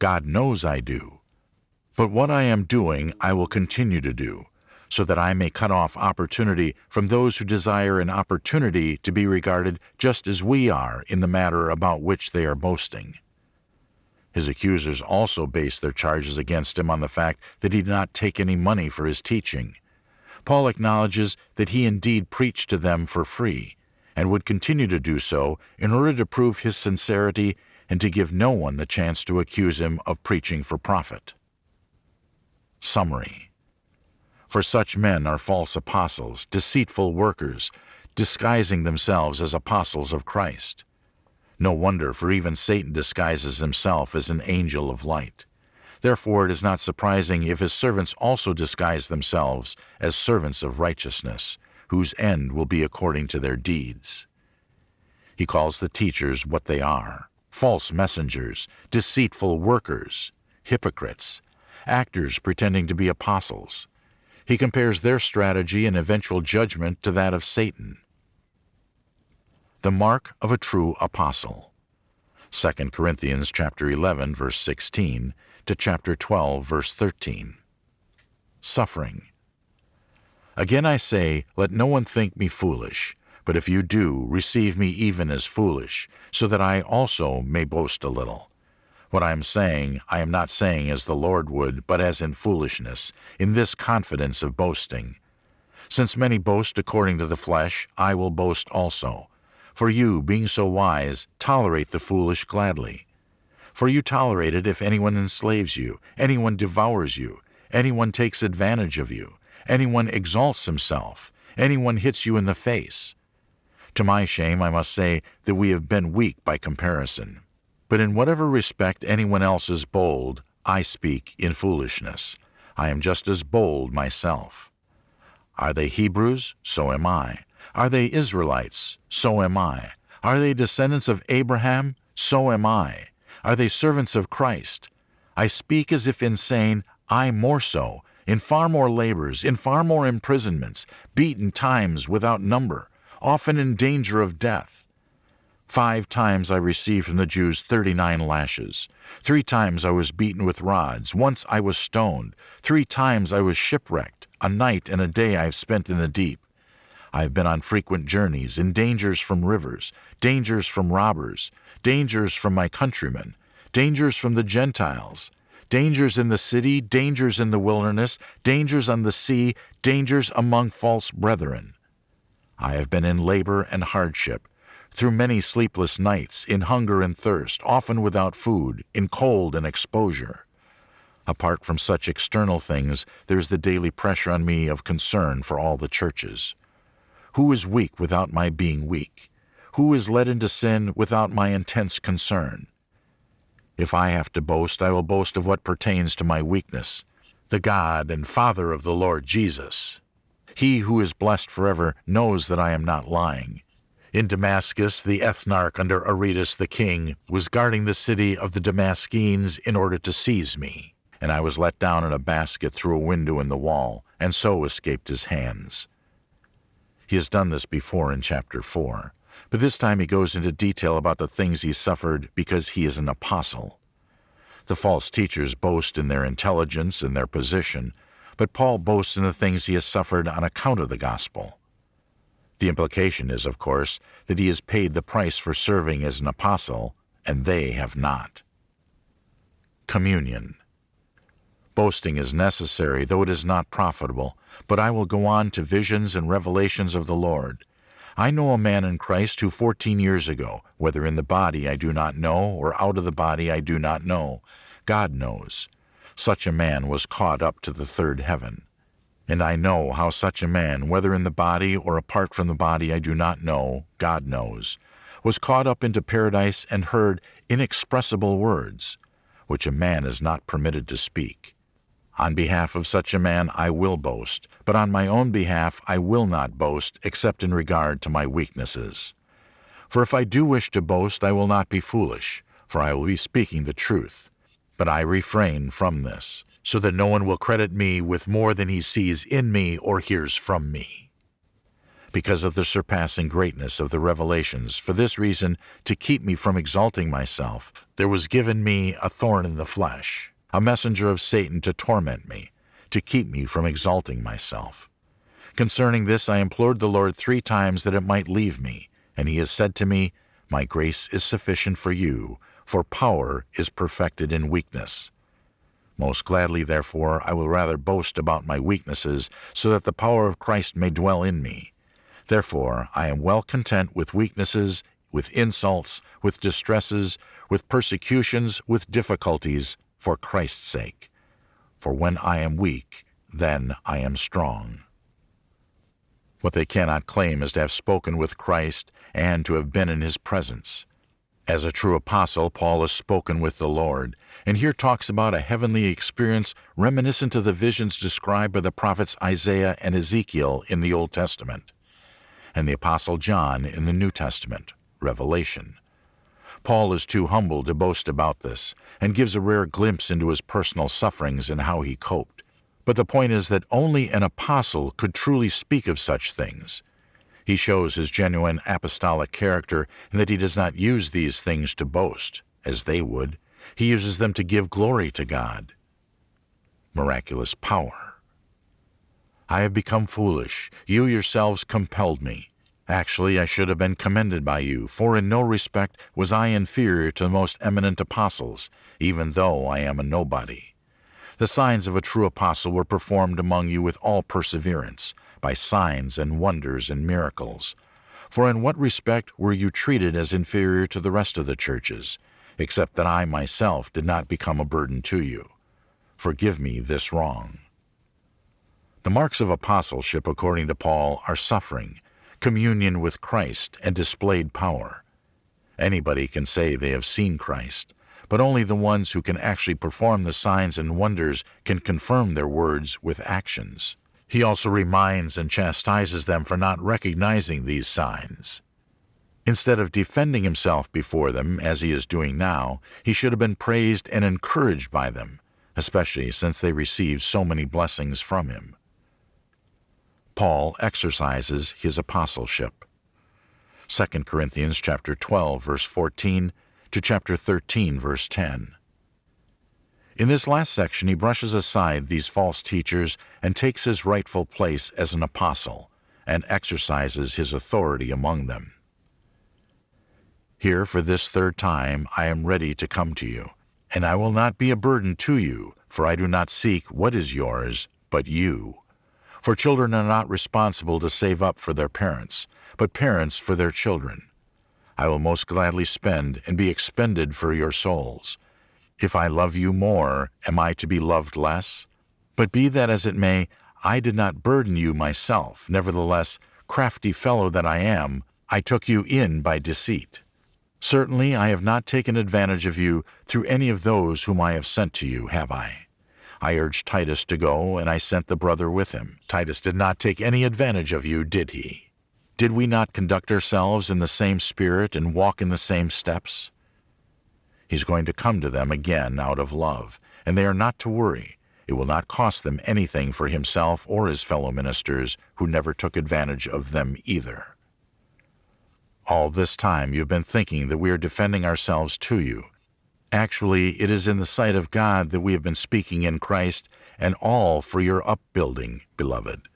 God knows I do. But what I am doing, I will continue to do, so that I may cut off opportunity from those who desire an opportunity to be regarded just as we are in the matter about which they are boasting. His accusers also base their charges against him on the fact that he did not take any money for his teaching. Paul acknowledges that he indeed preached to them for free, and would continue to do so in order to prove his sincerity and to give no one the chance to accuse him of preaching for profit. Summary for such men are false apostles, deceitful workers, disguising themselves as apostles of Christ. No wonder, for even Satan disguises himself as an angel of light. Therefore it is not surprising if his servants also disguise themselves as servants of righteousness, whose end will be according to their deeds. He calls the teachers what they are false messengers, deceitful workers, hypocrites, actors pretending to be apostles. He compares their strategy and eventual judgment to that of Satan. The mark of a true apostle. 2 Corinthians chapter 11 verse 16 to chapter 12 verse 13. Suffering. Again I say, let no one think me foolish, but if you do, receive me even as foolish, so that I also may boast a little. What I am saying, I am not saying as the Lord would, but as in foolishness, in this confidence of boasting. Since many boast according to the flesh, I will boast also. For you, being so wise, tolerate the foolish gladly. For you tolerate it if anyone enslaves you, anyone devours you, anyone takes advantage of you, anyone exalts himself, anyone hits you in the face. To my shame, I must say that we have been weak by comparison. But in whatever respect anyone else is bold, I speak in foolishness. I am just as bold myself. Are they Hebrews? So am I. Are they Israelites? So am I. Are they descendants of Abraham? So am I. Are they servants of Christ? I speak as if insane, I more so, in far more labors, in far more imprisonments, beaten times without number, often in danger of death. Five times I received from the Jews thirty nine lashes. Three times I was beaten with rods. Once I was stoned. Three times I was shipwrecked. A night and a day I have spent in the deep. I have been on frequent journeys, in dangers from rivers, dangers from robbers, dangers from my countrymen, dangers from the Gentiles, dangers in the city, dangers in the wilderness, dangers on the sea, dangers among false brethren. I have been in labor and hardship, through many sleepless nights, in hunger and thirst, often without food, in cold and exposure. Apart from such external things, there is the daily pressure on me of concern for all the churches. Who is weak without my being weak? Who is led into sin without my intense concern? If I have to boast, I will boast of what pertains to my weakness, the God and Father of the Lord Jesus. He who is blessed forever knows that I am not lying. In Damascus, the ethnarch under Aretas the king was guarding the city of the Damascenes in order to seize me, and I was let down in a basket through a window in the wall, and so escaped his hands. He has done this before in chapter 4, but this time he goes into detail about the things he suffered because he is an apostle. The false teachers boast in their intelligence and their position, but Paul boasts in the things he has suffered on account of the gospel. The implication is, of course, that he has paid the price for serving as an apostle, and they have not. Communion. Boasting is necessary, though it is not profitable, but I will go on to visions and revelations of the Lord. I know a man in Christ who fourteen years ago, whether in the body I do not know, or out of the body I do not know, God knows, such a man was caught up to the third heaven. And I know how such a man, whether in the body or apart from the body I do not know, God knows, was caught up into paradise and heard inexpressible words, which a man is not permitted to speak. On behalf of such a man I will boast, but on my own behalf I will not boast except in regard to my weaknesses. For if I do wish to boast, I will not be foolish, for I will be speaking the truth. But I refrain from this, so that no one will credit me with more than he sees in me or hears from me. Because of the surpassing greatness of the revelations, for this reason, to keep me from exalting myself, there was given me a thorn in the flesh, a messenger of Satan to torment me, to keep me from exalting myself. Concerning this I implored the Lord three times that it might leave me, and he has said to me, My grace is sufficient for you, for power is perfected in weakness. Most gladly, therefore, I will rather boast about my weaknesses, so that the power of Christ may dwell in me. Therefore, I am well content with weaknesses, with insults, with distresses, with persecutions, with difficulties, for Christ's sake. For when I am weak, then I am strong. What they cannot claim is to have spoken with Christ and to have been in his presence. As a true apostle, Paul has spoken with the Lord, and here talks about a heavenly experience reminiscent of the visions described by the prophets Isaiah and Ezekiel in the Old Testament, and the apostle John in the New Testament. revelation. Paul is too humble to boast about this and gives a rare glimpse into his personal sufferings and how he coped. But the point is that only an apostle could truly speak of such things. He shows his genuine apostolic character in that he does not use these things to boast, as they would. He uses them to give glory to God. Miraculous power. I have become foolish. You yourselves compelled me. Actually, I should have been commended by you, for in no respect was I inferior to the most eminent apostles, even though I am a nobody. The signs of a true apostle were performed among you with all perseverance, by signs and wonders and miracles. For in what respect were you treated as inferior to the rest of the churches, except that I myself did not become a burden to you? Forgive me this wrong. The marks of apostleship, according to Paul, are suffering, communion with Christ, and displayed power. Anybody can say they have seen Christ, but only the ones who can actually perform the signs and wonders can confirm their words with actions. He also reminds and chastises them for not recognizing these signs. Instead of defending himself before them, as he is doing now, he should have been praised and encouraged by them, especially since they received so many blessings from him. Paul exercises his apostleship. 2 Corinthians chapter 12 verse 14 to chapter 13 verse 10. In this last section he brushes aside these false teachers and takes his rightful place as an apostle and exercises his authority among them. Here for this third time I am ready to come to you, and I will not be a burden to you, for I do not seek what is yours, but you for children are not responsible to save up for their parents, but parents for their children. I will most gladly spend and be expended for your souls. If I love you more, am I to be loved less? But be that as it may, I did not burden you myself. Nevertheless, crafty fellow that I am, I took you in by deceit. Certainly I have not taken advantage of you through any of those whom I have sent to you, have I? I urged Titus to go, and I sent the brother with him. Titus did not take any advantage of you, did he? Did we not conduct ourselves in the same spirit and walk in the same steps? He's going to come to them again out of love, and they are not to worry. It will not cost them anything for himself or his fellow ministers, who never took advantage of them either. All this time you have been thinking that we are defending ourselves to you, Actually, it is in the sight of God that we have been speaking in Christ, and all for your upbuilding, beloved.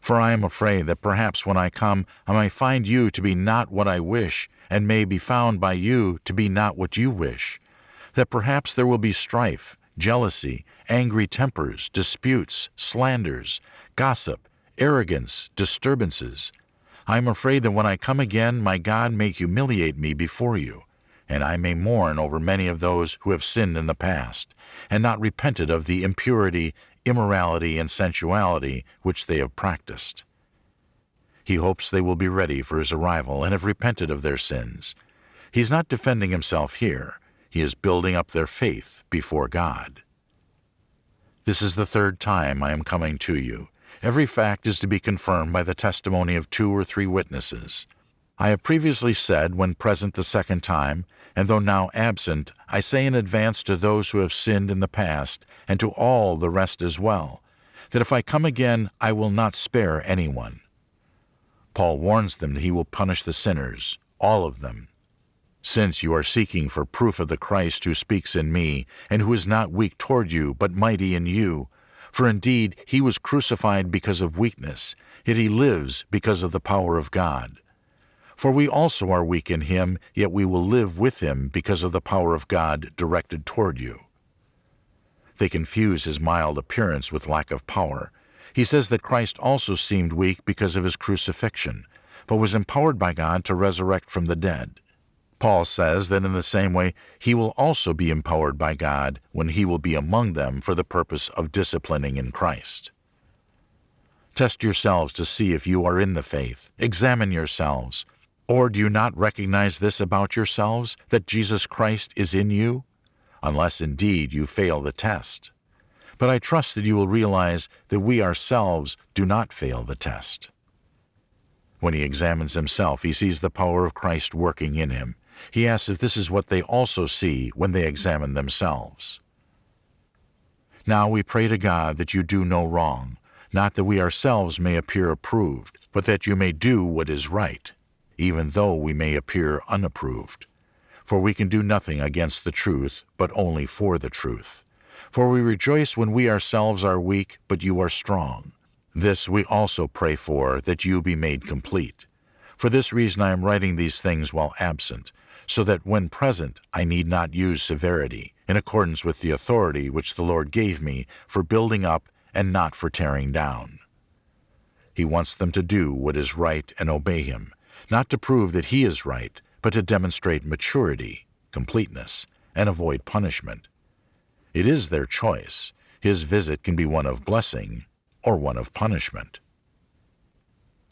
For I am afraid that perhaps when I come I may find you to be not what I wish, and may be found by you to be not what you wish. That perhaps there will be strife, jealousy, angry tempers, disputes, slanders, gossip, arrogance, disturbances. I am afraid that when I come again my God may humiliate me before you and I may mourn over many of those who have sinned in the past, and not repented of the impurity, immorality, and sensuality which they have practiced. He hopes they will be ready for his arrival and have repented of their sins. He is not defending himself here. He is building up their faith before God. This is the third time I am coming to you. Every fact is to be confirmed by the testimony of two or three witnesses. I have previously said, when present the second time, and though now absent, I say in advance to those who have sinned in the past, and to all the rest as well, that if I come again I will not spare anyone. Paul warns them that he will punish the sinners, all of them. Since you are seeking for proof of the Christ who speaks in me, and who is not weak toward you, but mighty in you, for indeed he was crucified because of weakness, yet he lives because of the power of God. For we also are weak in him, yet we will live with him because of the power of God directed toward you. They confuse his mild appearance with lack of power. He says that Christ also seemed weak because of his crucifixion, but was empowered by God to resurrect from the dead. Paul says that in the same way he will also be empowered by God when he will be among them for the purpose of disciplining in Christ. Test yourselves to see if you are in the faith. Examine yourselves. Or do you not recognize this about yourselves, that Jesus Christ is in you? Unless indeed you fail the test. But I trust that you will realize that we ourselves do not fail the test. When he examines himself, he sees the power of Christ working in him. He asks if this is what they also see when they examine themselves. Now we pray to God that you do no wrong, not that we ourselves may appear approved, but that you may do what is right, even though we may appear unapproved. For we can do nothing against the truth, but only for the truth. For we rejoice when we ourselves are weak, but you are strong. This we also pray for, that you be made complete. For this reason I am writing these things while absent, so that when present I need not use severity, in accordance with the authority which the Lord gave me for building up and not for tearing down. He wants them to do what is right and obey him, not to prove that he is right, but to demonstrate maturity, completeness, and avoid punishment. It is their choice. His visit can be one of blessing or one of punishment.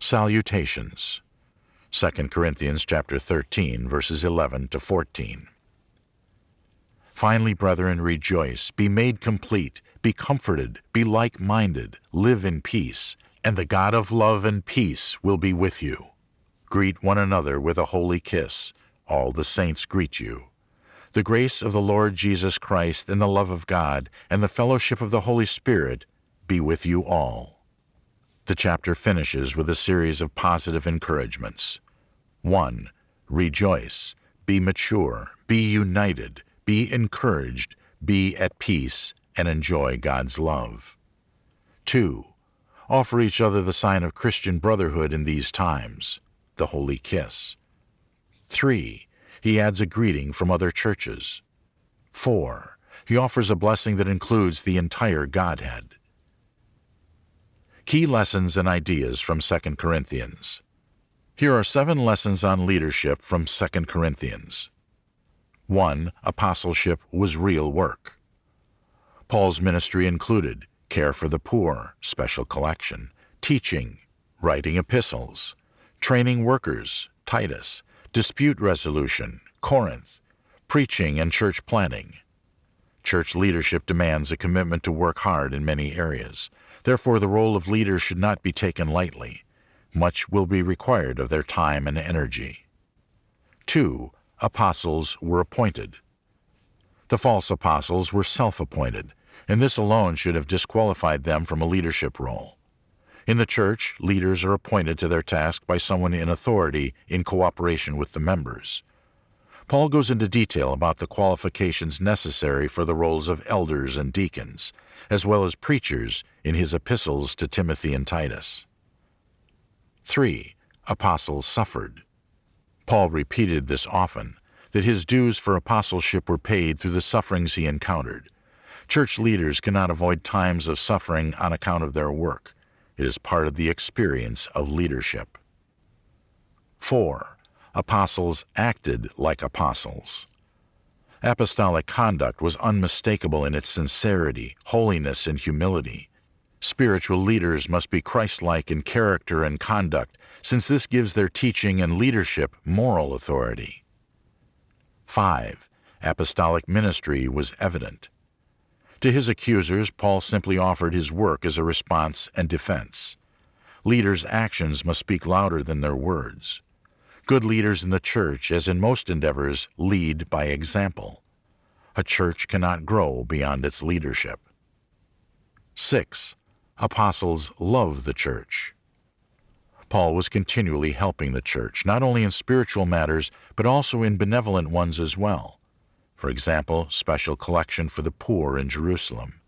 Salutations 2 Corinthians chapter 13 verses 11 to 14. Finally, brethren, rejoice, be made complete, be comforted, be like-minded, live in peace, and the God of love and peace will be with you. Greet one another with a holy kiss. All the saints greet you. The grace of the Lord Jesus Christ and the love of God and the fellowship of the Holy Spirit be with you all. The chapter finishes with a series of positive encouragements. 1. Rejoice, be mature, be united, be encouraged, be at peace, and enjoy God's love. 2. Offer each other the sign of Christian brotherhood in these times, the holy kiss. 3. He adds a greeting from other churches. 4. He offers a blessing that includes the entire Godhead. Key lessons and ideas from 2 Corinthians. Here are seven lessons on leadership from 2 Corinthians. 1. Apostleship was real work. Paul's ministry included care for the poor, special collection, teaching, writing epistles, training workers, Titus, dispute resolution, Corinth, preaching and church planting. Church leadership demands a commitment to work hard in many areas. Therefore, the role of leader should not be taken lightly. Much will be required of their time and energy. 2. Apostles were appointed. The false apostles were self-appointed, and this alone should have disqualified them from a leadership role. In the church, leaders are appointed to their task by someone in authority in cooperation with the members. Paul goes into detail about the qualifications necessary for the roles of elders and deacons, as well as preachers in his epistles to Timothy and Titus. 3. Apostles suffered. Paul repeated this often, that his dues for apostleship were paid through the sufferings he encountered. Church leaders cannot avoid times of suffering on account of their work. It is part of the experience of leadership. 4. Apostles acted like apostles. Apostolic conduct was unmistakable in its sincerity, holiness, and humility. Spiritual leaders must be Christ-like in character and conduct, since this gives their teaching and leadership moral authority. 5. Apostolic ministry was evident. To his accusers, Paul simply offered his work as a response and defense. Leaders' actions must speak louder than their words. Good leaders in the church, as in most endeavors, lead by example. A church cannot grow beyond its leadership. 6 apostles love the church. Paul was continually helping the church, not only in spiritual matters, but also in benevolent ones as well. For example, special collection for the poor in Jerusalem.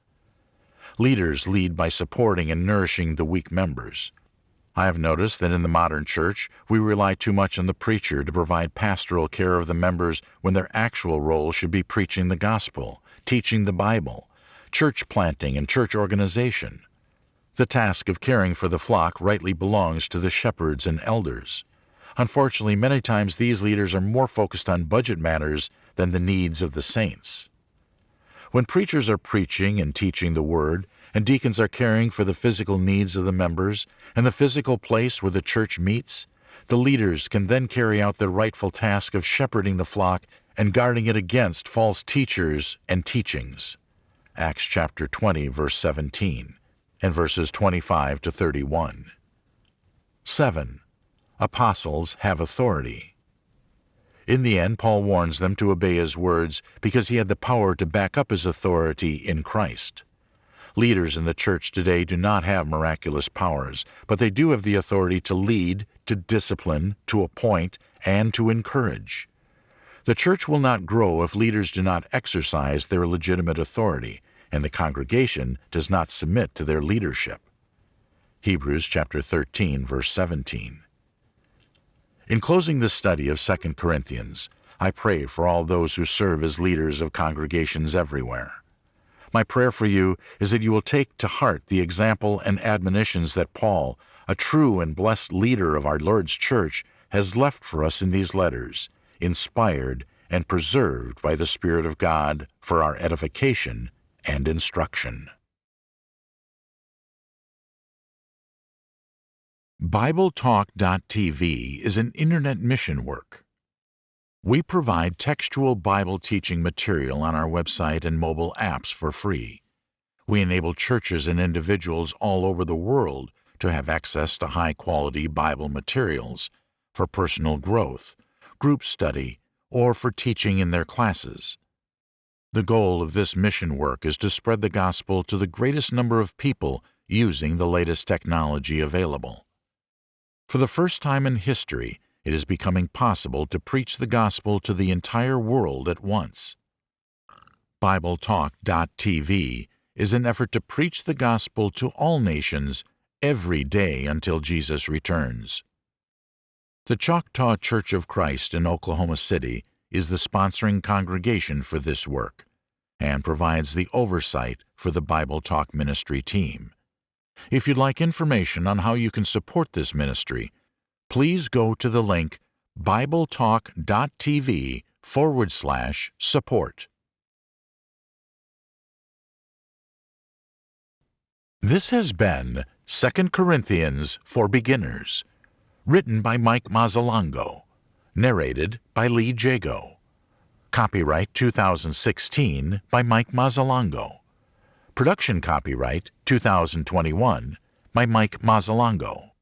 Leaders lead by supporting and nourishing the weak members. I have noticed that in the modern church, we rely too much on the preacher to provide pastoral care of the members when their actual role should be preaching the gospel, teaching the Bible, church planting and church organization. The task of caring for the flock rightly belongs to the shepherds and elders. Unfortunately, many times these leaders are more focused on budget matters than the needs of the saints. When preachers are preaching and teaching the Word, and deacons are caring for the physical needs of the members and the physical place where the church meets, the leaders can then carry out their rightful task of shepherding the flock and guarding it against false teachers and teachings. Acts chapter 20, verse 17 and verses 25 to 31. 7. apostles have authority. In the end, Paul warns them to obey his words because he had the power to back up his authority in Christ. Leaders in the church today do not have miraculous powers, but they do have the authority to lead, to discipline, to appoint, and to encourage. The church will not grow if leaders do not exercise their legitimate authority and the congregation does not submit to their leadership. Hebrews chapter 13 verse 17. In closing this study of 2 Corinthians, I pray for all those who serve as leaders of congregations everywhere. My prayer for you is that you will take to heart the example and admonitions that Paul, a true and blessed leader of our Lord's church, has left for us in these letters, inspired and preserved by the Spirit of God for our edification and instruction. BibleTalk.tv is an internet mission work. We provide textual Bible teaching material on our website and mobile apps for free. We enable churches and individuals all over the world to have access to high quality Bible materials for personal growth, group study, or for teaching in their classes. The goal of this mission work is to spread the gospel to the greatest number of people using the latest technology available. For the first time in history, it is becoming possible to preach the gospel to the entire world at once. BibleTalk.tv is an effort to preach the gospel to all nations every day until Jesus returns. The Choctaw Church of Christ in Oklahoma City is the sponsoring congregation for this work and provides the oversight for the Bible Talk Ministry team. If you'd like information on how you can support this ministry, please go to the link bibletalk.tv forward slash support. This has been 2 Corinthians for Beginners, written by Mike Mazzalongo, narrated by Lee Jago. Copyright 2016 by Mike Mazzalongo. Production copyright 2021 by Mike Mazzalongo.